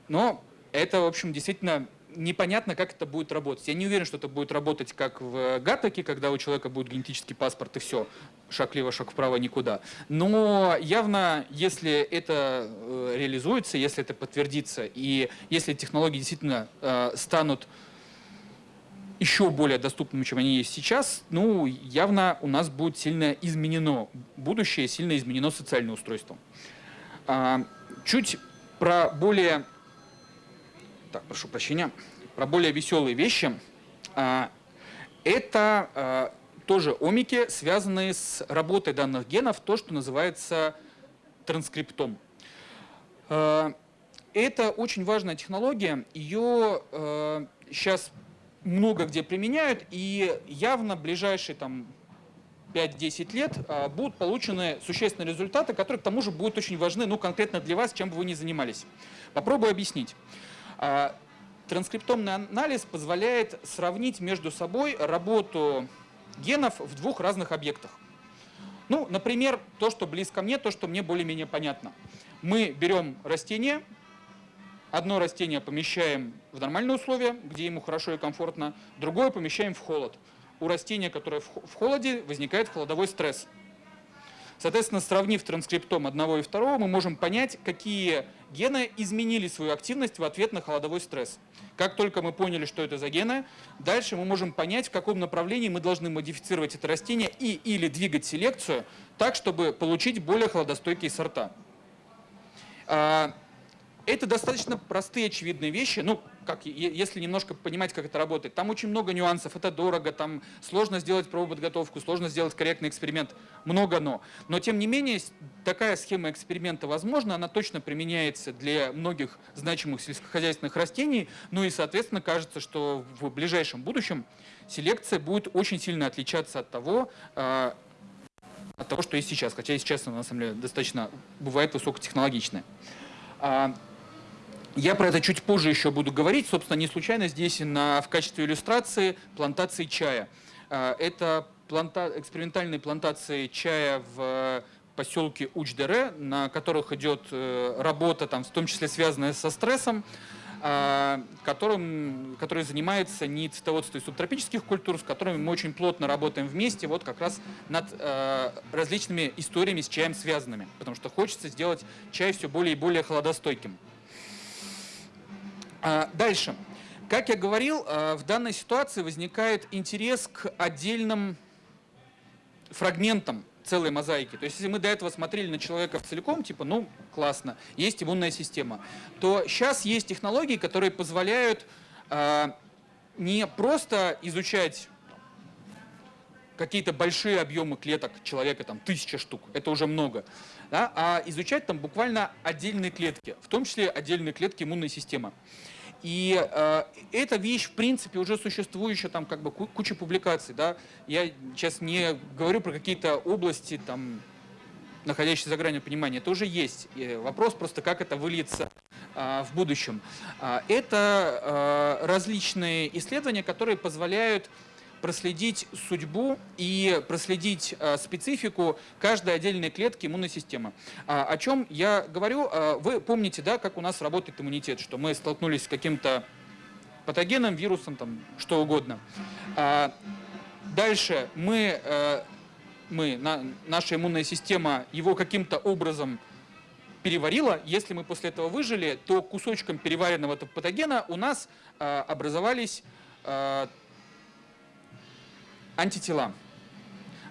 но это, в общем, действительно непонятно, как это будет работать. Я не уверен, что это будет работать как в Гатаке, когда у человека будет генетический паспорт и все, шаг влево, шаг вправо, никуда. Но явно, если это э, реализуется, если это подтвердится, и если технологии действительно э, станут еще более доступными, чем они есть сейчас, ну, явно у нас будет сильно изменено будущее, сильно изменено социальное устройство. А, чуть про более так, прошу прощения, про более веселые вещи. А, это а, тоже омики, связанные с работой данных генов, то, что называется транскриптом. А, это очень важная технология, ее сейчас много где применяют, и явно ближайшие там, 5-10 лет будут получены существенные результаты, которые к тому же будут очень важны ну, конкретно для вас, чем бы вы ни занимались. Попробую объяснить. А, транскриптомный анализ позволяет сравнить между собой работу генов в двух разных объектах. Ну, например, то, что близко мне, то, что мне более-менее понятно. Мы берем растение, одно растение помещаем в нормальные условия, где ему хорошо и комфортно, другое помещаем в холод. У растения, которое в холоде, возникает холодовой стресс. Соответственно, сравнив транскриптом одного и второго, мы можем понять, какие гены изменили свою активность в ответ на холодовой стресс. Как только мы поняли, что это за гены, дальше мы можем понять, в каком направлении мы должны модифицировать это растение и или двигать селекцию так, чтобы получить более холодостойкие сорта. А, это достаточно простые, очевидные вещи. Ну, как, если немножко понимать, как это работает. Там очень много нюансов, это дорого, там сложно сделать пробоподготовку, сложно сделать корректный эксперимент, много но. Но, тем не менее, такая схема эксперимента возможна, она точно применяется для многих значимых сельскохозяйственных растений, ну и, соответственно, кажется, что в ближайшем будущем селекция будет очень сильно отличаться от того, а, от того, что есть сейчас. Хотя и сейчас она, на самом деле, достаточно бывает высокотехнологичная. А, Я про это чуть позже еще буду говорить. Собственно, не случайно здесь на, в качестве иллюстрации плантации чая. А, это планта, экспериментальные плантации чая в поселке Учдере, на которых идет э, работа, там, в том числе связанная со стрессом, а, которым, который занимается не цветоводством субтропических культур, с которыми мы очень плотно работаем вместе, вот как раз над э, различными историями с чаем связанными, потому что хочется сделать чай все более и более холодостойким. А, дальше. Как я говорил, э, в данной ситуации возникает интерес к отдельным фрагментам целой мозаики. То есть если мы до этого смотрели на человека целиком, типа, ну, классно, есть иммунная система, то сейчас есть технологии, которые позволяют э, не просто изучать какие-то большие объемы клеток человека, там тысяча штук, это уже много, да, а изучать там буквально отдельные клетки, в том числе отдельные клетки иммунной системы. И э, эта вещь, в принципе, уже существующая, там как бы куча публикаций. Да? Я сейчас не говорю про какие-то области, там, находящиеся за гранью понимания. Это уже есть. И вопрос просто, как это выльется э, в будущем. Э, это э, различные исследования, которые позволяют проследить судьбу и проследить э, специфику каждой отдельной клетки иммунной системы. А, о чем я говорю? А, вы помните, да, как у нас работает иммунитет, что мы столкнулись с каким-то патогеном, вирусом, там, что угодно. А, дальше мы, э, мы на, наша иммунная система его каким-то образом переварила. Если мы после этого выжили, то кусочком переваренного патогена у нас э, образовались антитела.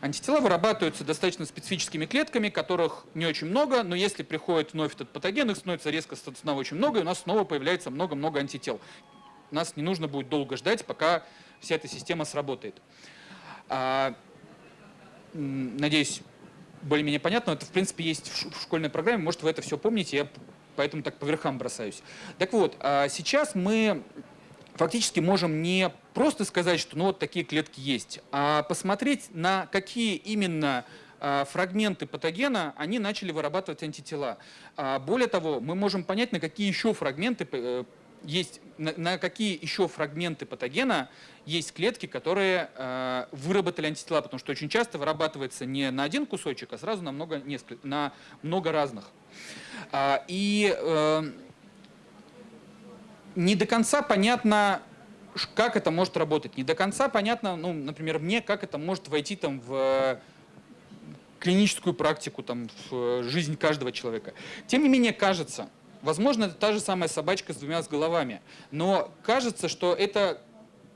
Антитела вырабатываются достаточно специфическими клетками, которых не очень много, но если приходит вновь этот патоген, их становится резко снова очень много, и у нас снова появляется много-много антител. Нас не нужно будет долго ждать, пока вся эта система сработает. А, надеюсь, более-менее понятно. Это, в принципе, есть в школьной программе. Может, вы это все помните, я поэтому так по верхам бросаюсь. Так вот, а сейчас мы фактически можем не просто сказать, что ну вот такие клетки есть, а посмотреть на какие именно а, фрагменты патогена, они начали вырабатывать антитела. А, более того, мы можем понять, на какие еще фрагменты э, есть, на, какие еще фрагменты патогена есть клетки, которые э, выработали антитела, потому что очень часто вырабатывается не на один кусочек, а сразу на много, несколько, на много разных. И э, не до конца понятно, как это может работать. Не до конца понятно, ну, например, мне, как это может войти там, в клиническую практику, там, в жизнь каждого человека. Тем не менее, кажется, возможно, это та же самая собачка с двумя с головами, но кажется, что это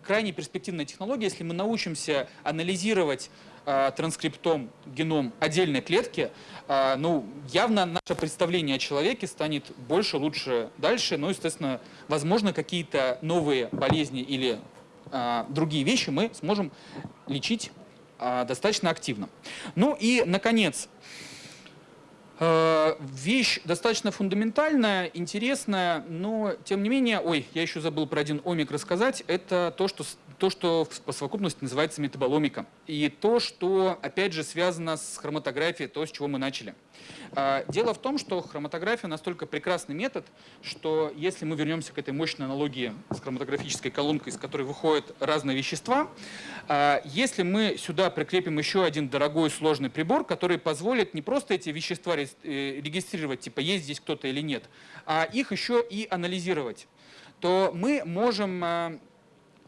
крайне перспективная технология, если мы научимся анализировать э, транскриптом, геном отдельной клетки, э, ну, явно наше представление о человеке станет больше, лучше, дальше. Ну, естественно, возможно, какие-то новые болезни или э, другие вещи мы сможем лечить э, достаточно активно. Ну и, наконец, Вещь достаточно фундаментальная, интересная, но тем не менее, ой, я еще забыл про один омик рассказать, это то, что то, что по совокупности называется метаболомика. И то, что, опять же, связано с хроматографией, то, с чего мы начали. А, дело в том, что хроматография настолько прекрасный метод, что если мы вернемся к этой мощной аналогии с хроматографической колонкой, из которой выходят разные вещества, а, если мы сюда прикрепим еще один дорогой сложный прибор, который позволит не просто эти вещества э, регистрировать, типа есть здесь кто-то или нет, а их еще и анализировать, то мы можем а,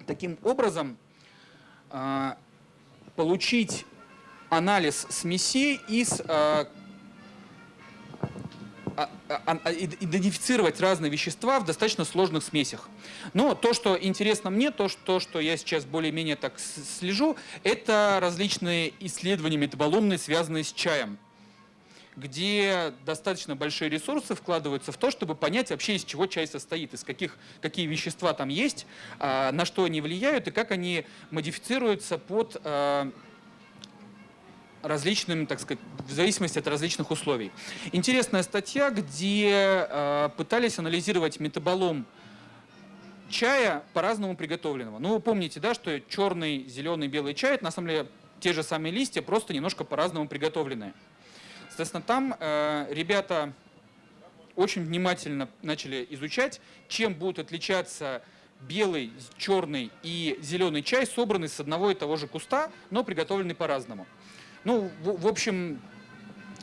таким образом а, получить анализ смесей из а, а, идентифицировать разные вещества в достаточно сложных смесях. Но то, что интересно мне, то, что, я сейчас более-менее так слежу, это различные исследования метаболомные, связанные с чаем где достаточно большие ресурсы вкладываются в то, чтобы понять вообще, из чего чай состоит, из каких, какие вещества там есть, а, на что они влияют и как они модифицируются под а, различным, так сказать, в зависимости от различных условий. Интересная статья, где а, пытались анализировать метаболом чая по-разному приготовленного. Ну, вы помните, да, что черный, зеленый, белый чай, это на самом деле те же самые листья, просто немножко по-разному приготовленные. Соответственно, там э, ребята очень внимательно начали изучать, чем будут отличаться белый, черный и зеленый чай, собранный с одного и того же куста, но приготовленный по-разному. Ну, в, в общем,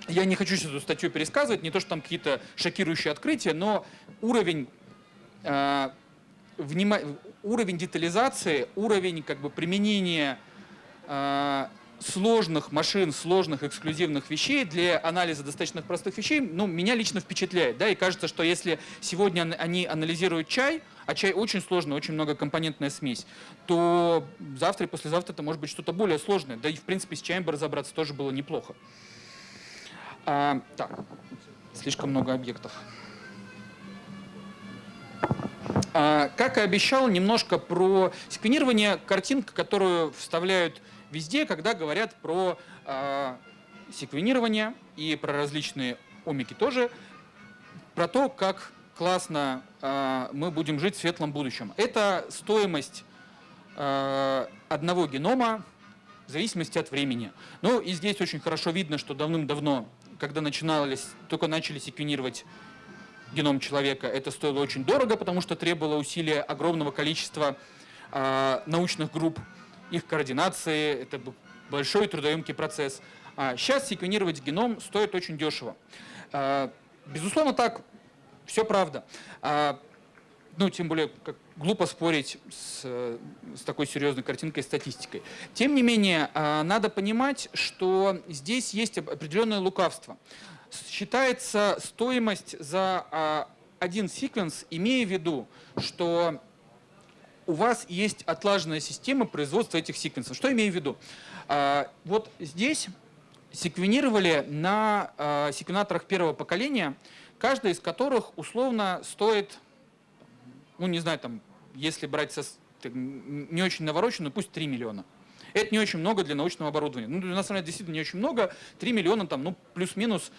я не хочу сейчас эту статью пересказывать, не то, что там какие-то шокирующие открытия, но уровень, э, внима... уровень детализации, уровень как бы, применения э, сложных машин, сложных эксклюзивных вещей для анализа достаточно простых вещей, ну, меня лично впечатляет. Да, и кажется, что если сегодня они анализируют чай, а чай очень сложный, очень многокомпонентная смесь, то завтра и послезавтра это может быть что-то более сложное. Да и, в принципе, с чаем бы разобраться тоже было неплохо. А, так, слишком много объектов. А, как и обещал, немножко про секвенирование. Картинка, которую вставляют везде, когда говорят про э, секвенирование и про различные омики тоже, про то, как классно э, мы будем жить в светлом будущем. Это стоимость э, одного генома в зависимости от времени. Ну и здесь очень хорошо видно, что давным-давно, когда начинались, только начали секвенировать геном человека, это стоило очень дорого, потому что требовало усилия огромного количества э, научных групп их координации, это большой трудоемкий процесс. А сейчас секвенировать геном стоит очень дешево. А, безусловно, так, все правда. А, ну, тем более, как глупо спорить с, с такой серьезной картинкой и статистикой. Тем не менее, надо понимать, что здесь есть определенное лукавство. Считается стоимость за один секвенс, имея в виду, что у вас есть отлаженная система производства этих секвенсов. Что имею в виду? А, вот здесь секвенировали на а, секвенаторах первого поколения, каждый из которых условно стоит, ну не знаю, там, если брать со, не очень навороченную, пусть 3 миллиона. Это не очень много для научного оборудования. Ну, на самом деле, действительно не очень много. 3 миллиона, там, ну, плюс-минус,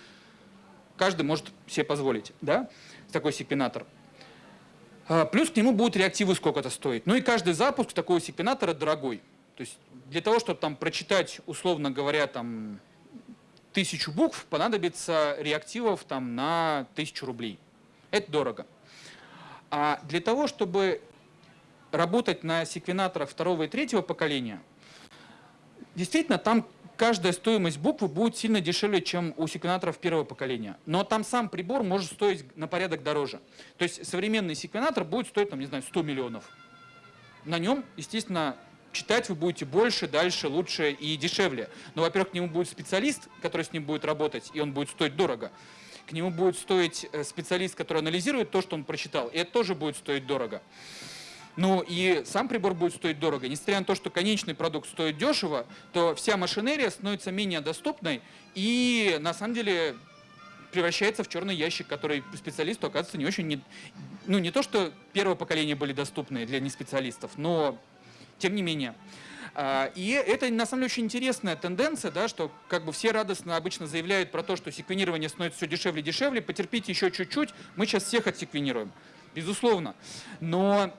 каждый может себе позволить, да, такой секвенатор. А, плюс к нему будут реактивы сколько-то стоить. Ну и каждый запуск такого секвенатора дорогой. То есть для того, чтобы там прочитать, условно говоря, там тысячу букв, понадобится реактивов там на тысячу рублей. Это дорого. А для того, чтобы работать на секвенаторах второго и третьего поколения, действительно там каждая стоимость буквы будет сильно дешевле, чем у секвенаторов первого поколения. Но там сам прибор может стоить на порядок дороже. То есть современный секвенатор будет стоить, там, не знаю, 100 миллионов. На нем, естественно, читать вы будете больше, дальше, лучше и дешевле. Но, во-первых, к нему будет специалист, который с ним будет работать, и он будет стоить дорого. К нему будет стоить э, специалист, который анализирует то, что он прочитал, и это тоже будет стоить дорого. Ну и сам прибор будет стоить дорого. Несмотря на то, что конечный продукт стоит дешево, то вся машинерия становится менее доступной и на самом деле превращается в черный ящик, который специалисту оказывается не очень... Не, ну не то, что первое поколение были доступны для неспециалистов, но тем не менее. А, и это на самом деле очень интересная тенденция, да, что как бы все радостно обычно заявляют про то, что секвенирование становится все дешевле и дешевле, потерпите еще чуть-чуть, мы сейчас всех отсеквенируем. Безусловно. Но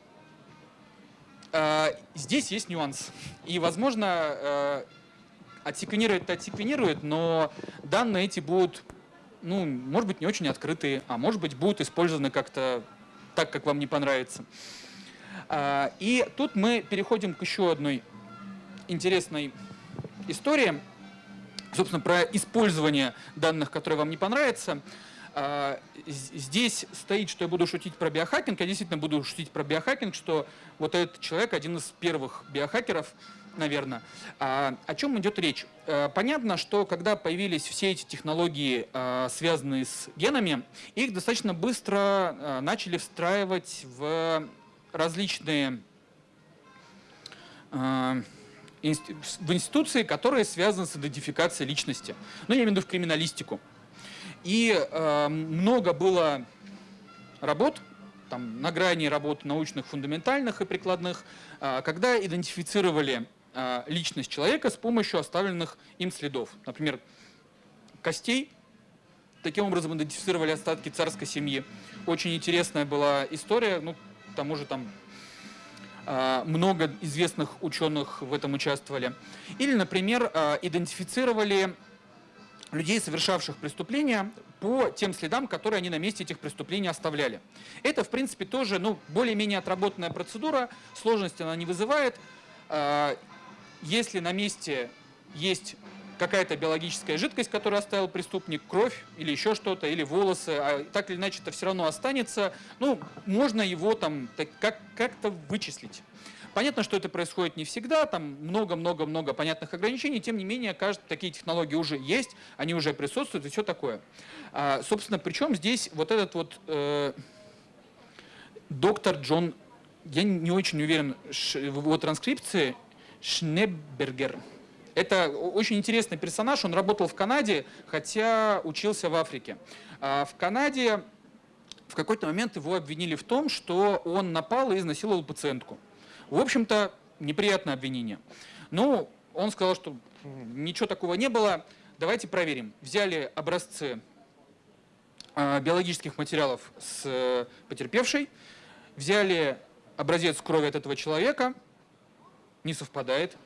здесь есть нюанс. И, возможно, э, отсеквенировать-то отсеквенирует, но данные эти будут, ну, может быть, не очень открытые, а может быть, будут использованы как-то так, как вам не понравится. Э, и тут мы переходим к еще одной интересной истории, собственно, про использование данных, которые вам не понравятся. А, здесь стоит, что я буду шутить про биохакинг. Я действительно буду шутить про биохакинг, что вот этот человек один из первых биохакеров, наверное. А, о чем идет речь? А, понятно, что когда появились все эти технологии, связанные с генами, их достаточно быстро начали встраивать в различные в институции, которые связаны с идентификацией личности. Ну, я имею в виду в криминалистику. И э, много было работ, там, на грани работ научных, фундаментальных и прикладных, э, когда идентифицировали э, личность человека с помощью оставленных им следов. Например, костей. Таким образом идентифицировали остатки царской семьи. Очень интересная была история. Ну, к тому же там э, много известных ученых в этом участвовали. Или, например, идентифицировали людей, совершавших преступления, по тем следам, которые они на месте этих преступлений оставляли. Это, в принципе, тоже ну, более-менее отработанная процедура, сложности она не вызывает. А, если на месте есть какая-то биологическая жидкость, которую оставил преступник, кровь или еще что-то, или волосы, а так или иначе это все равно останется, ну, можно его там как- как-то вычислить. Понятно, что это происходит не всегда, там много-много-много понятных ограничений, тем не менее, кажется, такие технологии уже есть, они уже присутствуют и все такое. А, собственно, причем здесь вот этот вот э, доктор Джон, я не очень уверен в его транскрипции, Шнебергер. Это очень интересный персонаж, он работал в Канаде, хотя учился в Африке. А в Канаде в какой-то момент его обвинили в том, что он напал и изнасиловал пациентку. В общем-то, неприятное обвинение. Ну, он сказал, что ничего такого не было, давайте проверим. Взяли образцы э, биологических материалов с э, потерпевшей, взяли образец крови от этого человека, не совпадает.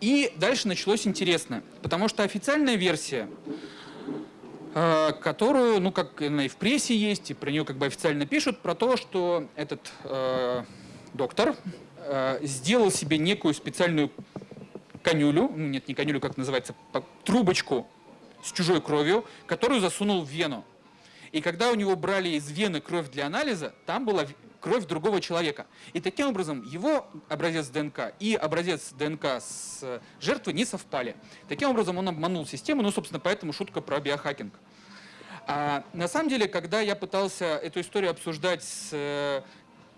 И дальше началось интересно, потому что официальная версия которую, ну, как она и в прессе есть, и про нее как бы официально пишут, про то, что этот э, доктор э, сделал себе некую специальную конюлю, ну, нет, не конюлю, как называется, трубочку с чужой кровью, которую засунул в вену. И когда у него брали из вены кровь для анализа, там была кровь другого человека. И таким образом его образец ДНК и образец ДНК с жертвы не совпали. Таким образом он обманул систему, ну, собственно, поэтому шутка про биохакинг. А на самом деле, когда я пытался эту историю обсуждать с э,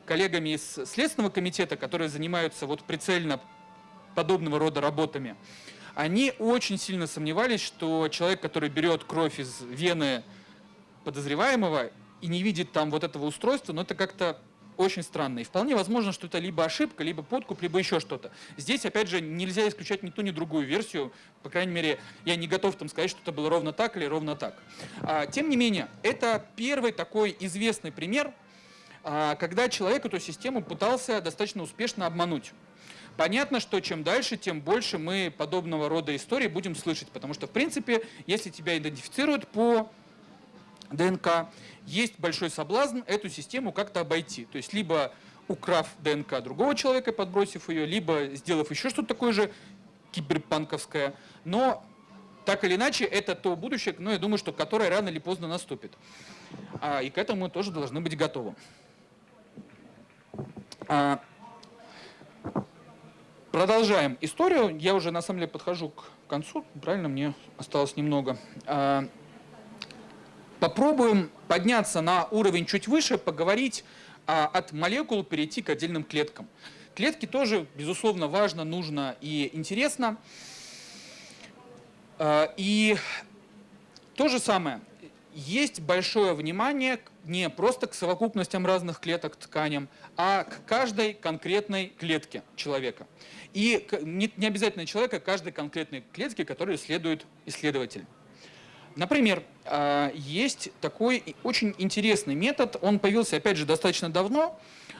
коллегами из Следственного комитета, которые занимаются вот прицельно подобного рода работами, они очень сильно сомневались, что человек, который берет кровь из вены подозреваемого и не видит там вот этого устройства, ну это как-то очень странно. И вполне возможно, что это либо ошибка, либо подкуп, либо еще что-то. Здесь, опять же, нельзя исключать ни ту, ни другую версию. По крайней мере, я не готов там сказать, что это было ровно так или ровно так. А, тем не менее, это первый такой известный пример, а, когда человек эту систему пытался достаточно успешно обмануть. Понятно, что чем дальше, тем больше мы подобного рода истории будем слышать, потому что, в принципе, если тебя идентифицируют по ДНК, есть большой соблазн эту систему как-то обойти. То есть либо украв ДНК другого человека, подбросив ее, либо сделав еще что-то такое же киберпанковское. Но так или иначе, это то будущее, но я думаю, что которое рано или поздно наступит. А, и к этому мы тоже должны быть готовы. А, продолжаем историю. Я уже на самом деле подхожу к концу. Правильно, мне осталось немного. А, Попробуем подняться на уровень чуть выше, поговорить а, от молекул, перейти к отдельным клеткам. Клетки тоже, безусловно, важно, нужно и интересно. А, и то же самое. Есть большое внимание не просто к совокупностям разных клеток, тканям, а к каждой конкретной клетке человека. И не обязательно человека, а каждой конкретной клетке, которую исследует исследователь. Например, а, есть такой очень интересный метод, он появился, опять же, достаточно давно,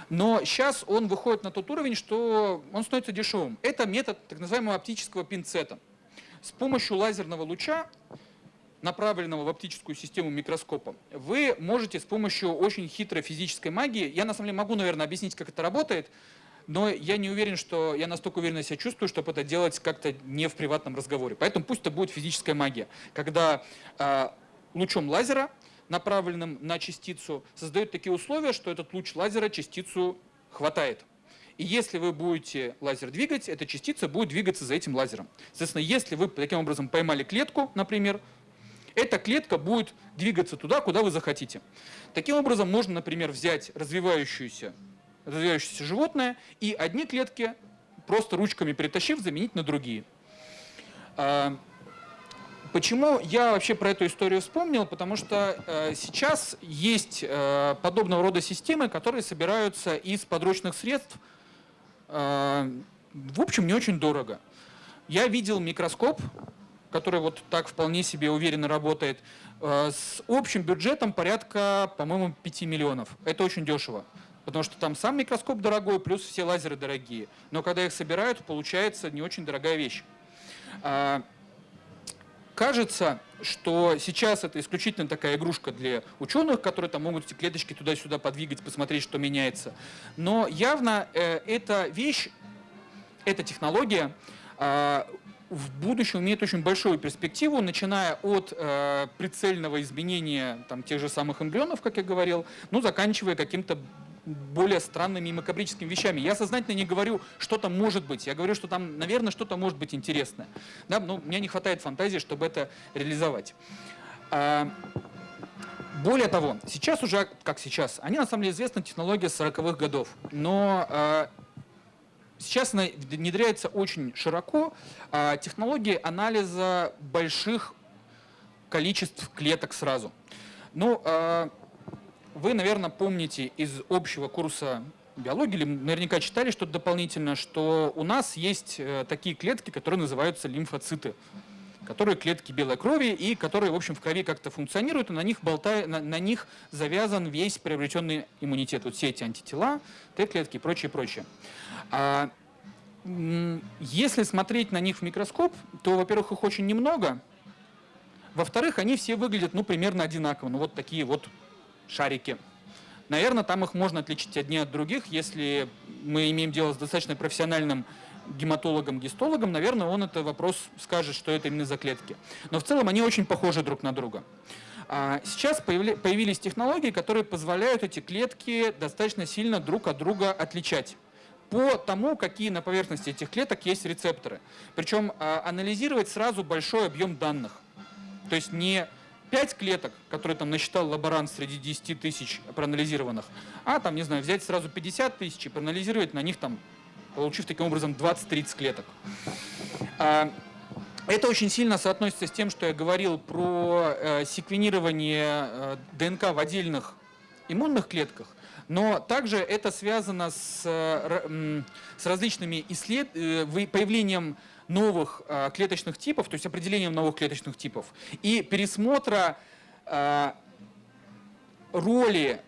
но сейчас он выходит на тот уровень, что он становится дешевым. Это метод так называемого оптического пинцета. С помощью лазерного луча, направленного в оптическую систему микроскопа, вы можете с помощью очень хитрой физической магии, я на самом деле могу, наверное, объяснить, как это работает, но я не уверен, что я настолько уверенно себя чувствую, чтобы это делать как-то не в приватном разговоре. Поэтому пусть это будет физическая магия, когда э, лучом лазера, направленным на частицу, создают такие условия, что этот луч лазера частицу хватает. И если вы будете лазер двигать, эта частица будет двигаться за этим лазером. Соответственно, если вы таким образом поймали клетку, например, эта клетка будет двигаться туда, куда вы захотите. Таким образом, можно, например, взять развивающуюся развивающееся животное, и одни клетки, просто ручками перетащив, заменить на другие. А, почему я вообще про эту историю вспомнил? Потому что э, сейчас есть э, подобного рода системы, которые собираются из подручных средств, э, в общем, не очень дорого. Я видел микроскоп, который вот так вполне себе уверенно работает, с общим бюджетом порядка, по-моему, 5 миллионов. Это очень дешево. Потому что там сам микроскоп дорогой, плюс все лазеры дорогие. Но когда их собирают, получается не очень дорогая вещь. А, кажется, что сейчас это исключительно такая игрушка для ученых, которые там могут эти клеточки туда-сюда подвигать, посмотреть, что меняется. Но явно э, эта вещь, эта технология э, в будущем имеет очень большую перспективу, начиная от э, прицельного изменения там, тех же самых эмбрионов, как я говорил, ну, заканчивая каким-то более странными и макабрическими вещами. Я сознательно не говорю, что там может быть. Я говорю, что там, наверное, что-то может быть интересное. Да, но мне не хватает фантазии, чтобы это реализовать. А, более того, сейчас уже, как сейчас, они на самом деле известны технология 40-х годов, но а, сейчас она внедряется очень широко. А, технологии анализа больших количеств клеток сразу. Ну, вы, наверное, помните из общего курса биологии, или наверняка читали что-то дополнительно, что у нас есть э, такие клетки, которые называются лимфоциты, которые клетки белой крови и которые, в общем, в крови как-то функционируют, и на них, болтая, на, на них завязан весь приобретенный иммунитет. Вот все эти антитела, Т-клетки и прочее, прочее. А, если смотреть на них в микроскоп, то, во-первых, их очень немного, во-вторых, они все выглядят, ну, примерно одинаково, ну, вот такие вот шарики. Наверное, там их можно отличить одни от других. Если мы имеем дело с достаточно профессиональным гематологом, гистологом, наверное, он этот вопрос скажет, что это именно за клетки. Но в целом они очень похожи друг на друга. А сейчас появились технологии, которые позволяют эти клетки достаточно сильно друг от друга отличать по тому, какие на поверхности этих клеток есть рецепторы. Причем а, анализировать сразу большой объем данных. То есть не 5 клеток, которые там насчитал лаборант среди 10 тысяч проанализированных, а там, не знаю, взять сразу 50 тысяч и проанализировать на них там, получив таким образом 20-30 клеток. А, это очень сильно соотносится с тем, что я говорил про э, секвенирование э, ДНК в отдельных иммунных клетках, но также это связано с, э, с различными исслед... появлением новых э, клеточных типов, то есть определением новых клеточных типов, и пересмотра э, роли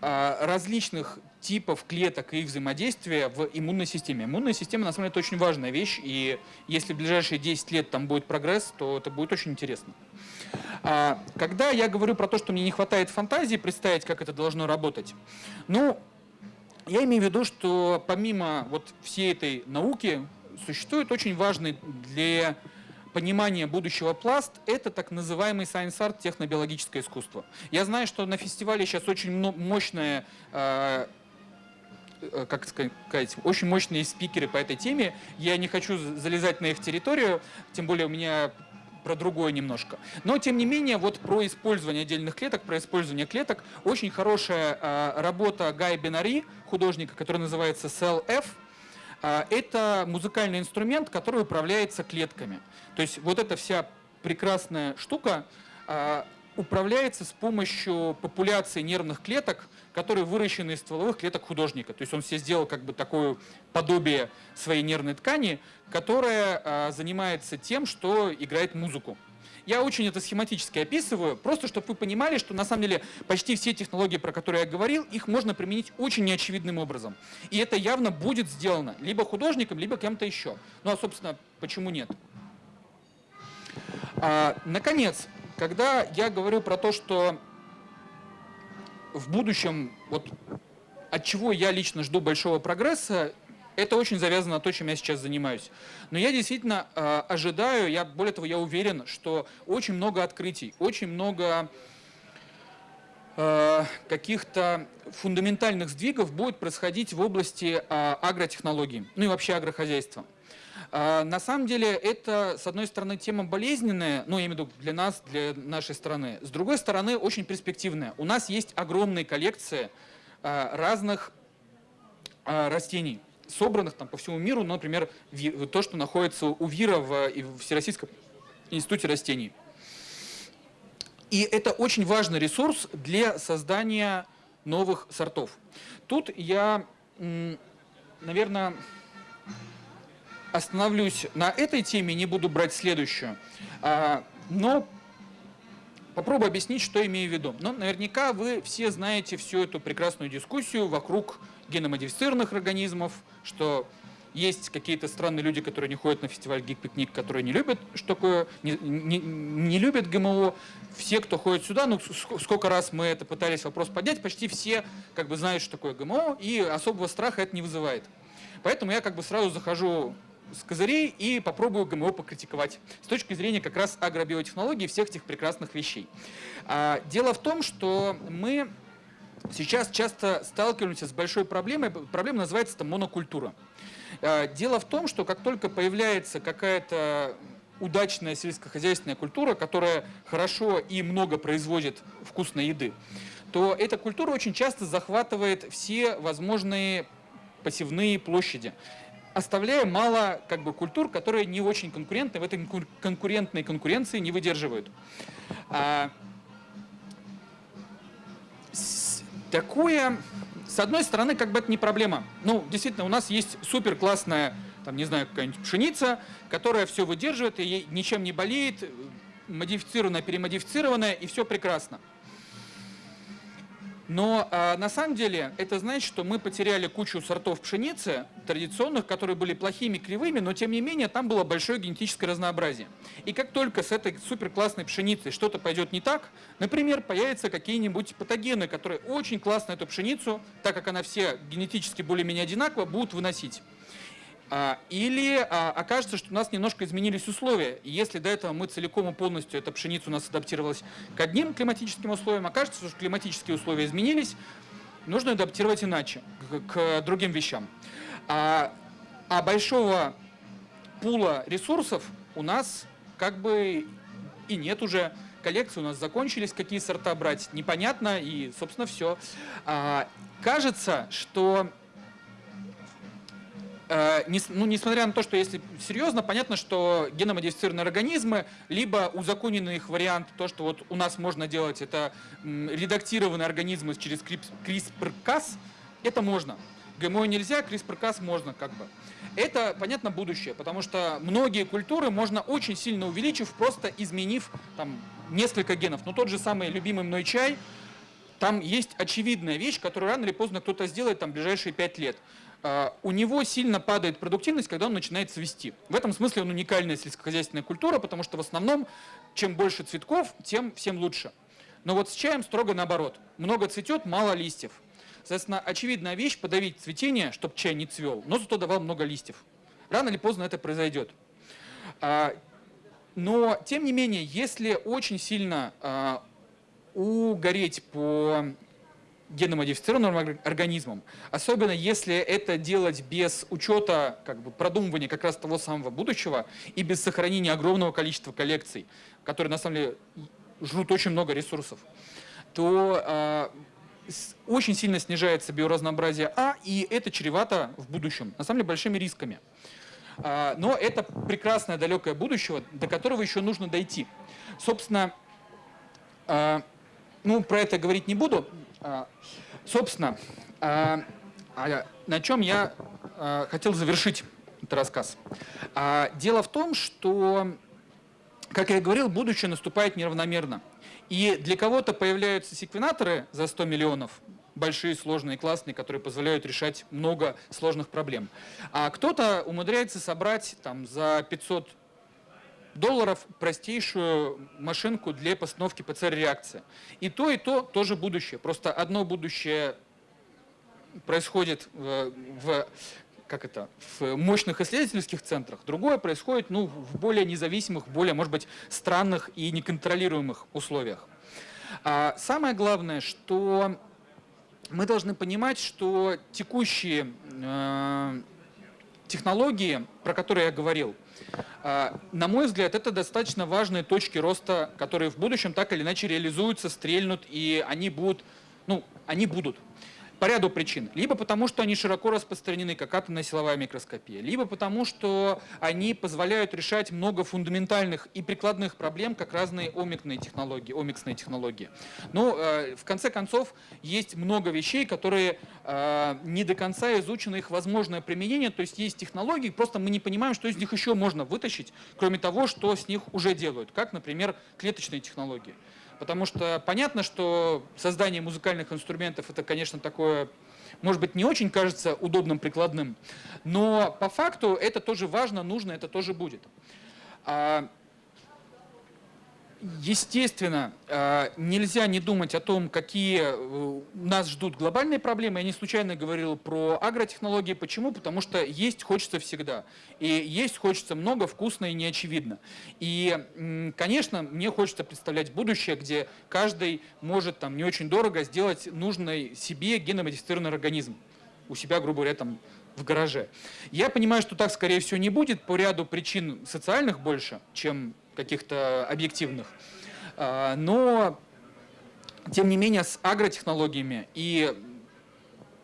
э, различных типов клеток и их взаимодействия в иммунной системе. Иммунная система, на самом деле, это очень важная вещь, и если в ближайшие 10 лет там будет прогресс, то это будет очень интересно. Когда я говорю про то, что мне не хватает фантазии представить, как это должно работать, ну, я имею в виду, что помимо вот всей этой науки, существует очень важный для понимания будущего пласт – это так называемый science art, технобиологическое искусство. Я знаю, что на фестивале сейчас очень мощная э, э, как сказать, очень мощные спикеры по этой теме. Я не хочу залезать на их территорию, тем более у меня про другое немножко. Но, тем не менее, вот про использование отдельных клеток, про использование клеток, очень хорошая э, работа Гая Бенари, художника, который называется Cell F, а, это музыкальный инструмент, который управляется клетками. То есть вот эта вся прекрасная штука а, управляется с помощью популяции нервных клеток, которые выращены из стволовых клеток художника. То есть он себе сделал как бы такое подобие своей нервной ткани, которая а, занимается тем, что играет музыку. Я очень это схематически описываю, просто чтобы вы понимали, что на самом деле почти все технологии, про которые я говорил, их можно применить очень неочевидным образом. И это явно будет сделано либо художником, либо кем-то еще. Ну а, собственно, почему нет? А, наконец, когда я говорю про то, что в будущем, вот от чего я лично жду большого прогресса, это очень завязано на то, чем я сейчас занимаюсь. Но я действительно э, ожидаю, я, более того, я уверен, что очень много открытий, очень много э, каких-то фундаментальных сдвигов будет происходить в области э, агротехнологий, ну и вообще агрохозяйства. Э, на самом деле это, с одной стороны, тема болезненная, ну, я имею в виду для нас, для нашей страны. С другой стороны, очень перспективная. У нас есть огромные коллекции э, разных э, растений собранных там по всему миру, ну, например, то, что находится у ВИРа в, Всероссийском институте растений. И это очень важный ресурс для создания новых сортов. Тут я, наверное, остановлюсь на этой теме, не буду брать следующую. А, но попробую объяснить, что имею в виду. Но наверняка вы все знаете всю эту прекрасную дискуссию вокруг геномодифицированных организмов, что есть какие-то странные люди, которые не ходят на фестиваль Гик-пикник, которые не любят, что такое, не, не, не любят ГМО. Все, кто ходит сюда, ну сколько раз мы это пытались вопрос поднять, почти все как бы знают, что такое ГМО, и особого страха это не вызывает. Поэтому я как бы сразу захожу с козырей и попробую ГМО покритиковать с точки зрения как раз агробиотехнологии всех этих прекрасных вещей. А, дело в том, что мы сейчас часто сталкиваемся с большой проблемой. Проблема называется это монокультура. А, дело в том, что как только появляется какая-то удачная сельскохозяйственная культура, которая хорошо и много производит вкусной еды, то эта культура очень часто захватывает все возможные посевные площади, оставляя мало как бы, культур, которые не очень конкурентны, в этой конкурентной конкуренции не выдерживают. Такое, с одной стороны, как бы это не проблема. Ну, действительно, у нас есть супер классная, там, не знаю, какая-нибудь пшеница, которая все выдерживает и ничем не болеет, модифицированная, перемодифицированная, и все прекрасно. Но а, на самом деле это значит, что мы потеряли кучу сортов пшеницы традиционных, которые были плохими, кривыми, но тем не менее там было большое генетическое разнообразие. И как только с этой супер классной пшеницей что-то пойдет не так, например, появятся какие-нибудь патогены, которые очень классно эту пшеницу, так как она все генетически более-менее одинакова, будут выносить. А, или а, окажется, что у нас немножко изменились условия. Если до этого мы целиком и полностью, эта пшеница у нас адаптировалась к одним климатическим условиям, окажется, что климатические условия изменились, нужно адаптировать иначе, к, другим вещам. А, а большого пула ресурсов у нас как бы и нет уже. Коллекции у нас закончились, какие сорта брать, непонятно, и, собственно, все. А, кажется, что ну, несмотря на то, что если серьезно, понятно, что геномодифицированные организмы, либо узаконенный их вариант, то, что вот у нас можно делать, это редактированные организмы через CRISPR-Cas, это можно. ГМО нельзя, CRISPR-Cas можно как бы. Это, понятно, будущее, потому что многие культуры можно очень сильно увеличив, просто изменив там несколько генов. Но тот же самый любимый мной чай, там есть очевидная вещь, которую рано или поздно кто-то сделает там в ближайшие пять лет. А, у него сильно падает продуктивность, когда он начинает цвести. В этом смысле он уникальная сельскохозяйственная культура, потому что в основном, чем больше цветков, тем всем лучше. Но вот с чаем строго наоборот. Много цветет, мало листьев. Соответственно, очевидная вещь – подавить цветение, чтобы чай не цвел, но зато давал много листьев. Рано или поздно это произойдет. А, но, тем не менее, если очень сильно а, угореть по геномодифицированным организмом, особенно если это делать без учета как бы, продумывания как раз того самого будущего и без сохранения огромного количества коллекций, которые на самом деле жрут очень много ресурсов, то э, очень сильно снижается биоразнообразие А, и это чревато в будущем, на самом деле, большими рисками. Э, но это прекрасное далекое будущее, до которого еще нужно дойти. Собственно, э, ну, про это говорить не буду, собственно, а, а, на чем я хотел завершить этот рассказ. Дело в том, что, как я и говорил, будущее наступает неравномерно. И для кого-то появляются секвенаторы за 100 миллионов, большие, сложные, классные, которые позволяют решать много сложных проблем. А кто-то умудряется собрать там, за 500 долларов простейшую машинку для постановки ПЦР-реакции. И то, и то тоже будущее. Просто одно будущее происходит в, в как это, в мощных исследовательских центрах, другое происходит ну, в более независимых, более, может быть, странных и неконтролируемых условиях. А самое главное, что мы должны понимать, что текущие э, технологии, про которые я говорил, на мой взгляд, это достаточно важные точки роста, которые в будущем так или иначе реализуются, стрельнут, и они будут, ну, они будут. По ряду причин. Либо потому, что они широко распространены, как атомная силовая микроскопия, либо потому, что они позволяют решать много фундаментальных и прикладных проблем, как разные омикные технологии, омиксные технологии. Но э, в конце концов есть много вещей, которые э, не до конца изучены их возможное применение, то есть есть технологии, просто мы не понимаем, что из них еще можно вытащить, кроме того, что с них уже делают, как, например, клеточные технологии. Потому что понятно, что создание музыкальных инструментов это, конечно, такое может быть, не очень кажется удобным, прикладным, но по факту это тоже важно, нужно, это тоже будет. Естественно, э, нельзя не думать о том, какие э, нас ждут глобальные проблемы. Я не случайно говорил про агротехнологии. Почему? Потому что есть хочется всегда. И есть хочется много, вкусно и неочевидно. И, конечно, мне хочется представлять будущее, где каждый может там, не очень дорого сделать нужный себе геномодифицированный организм у себя, грубо говоря, там, в гараже. Я понимаю, что так, скорее всего, не будет по ряду причин социальных больше, чем каких-то объективных. А, но, тем не менее, с агротехнологиями, и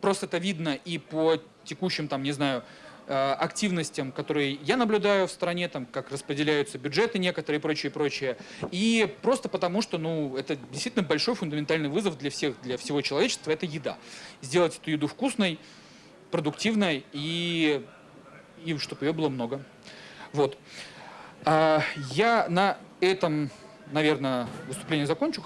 просто это видно и по текущим, там, не знаю, а, активностям, которые я наблюдаю в стране, там, как распределяются бюджеты некоторые и прочее, прочее. И просто потому, что ну, это действительно большой фундаментальный вызов для всех, для всего человечества – это еда. Сделать эту еду вкусной, продуктивной и, и чтобы ее было много. Вот. А, я на этом, наверное, выступление закончу.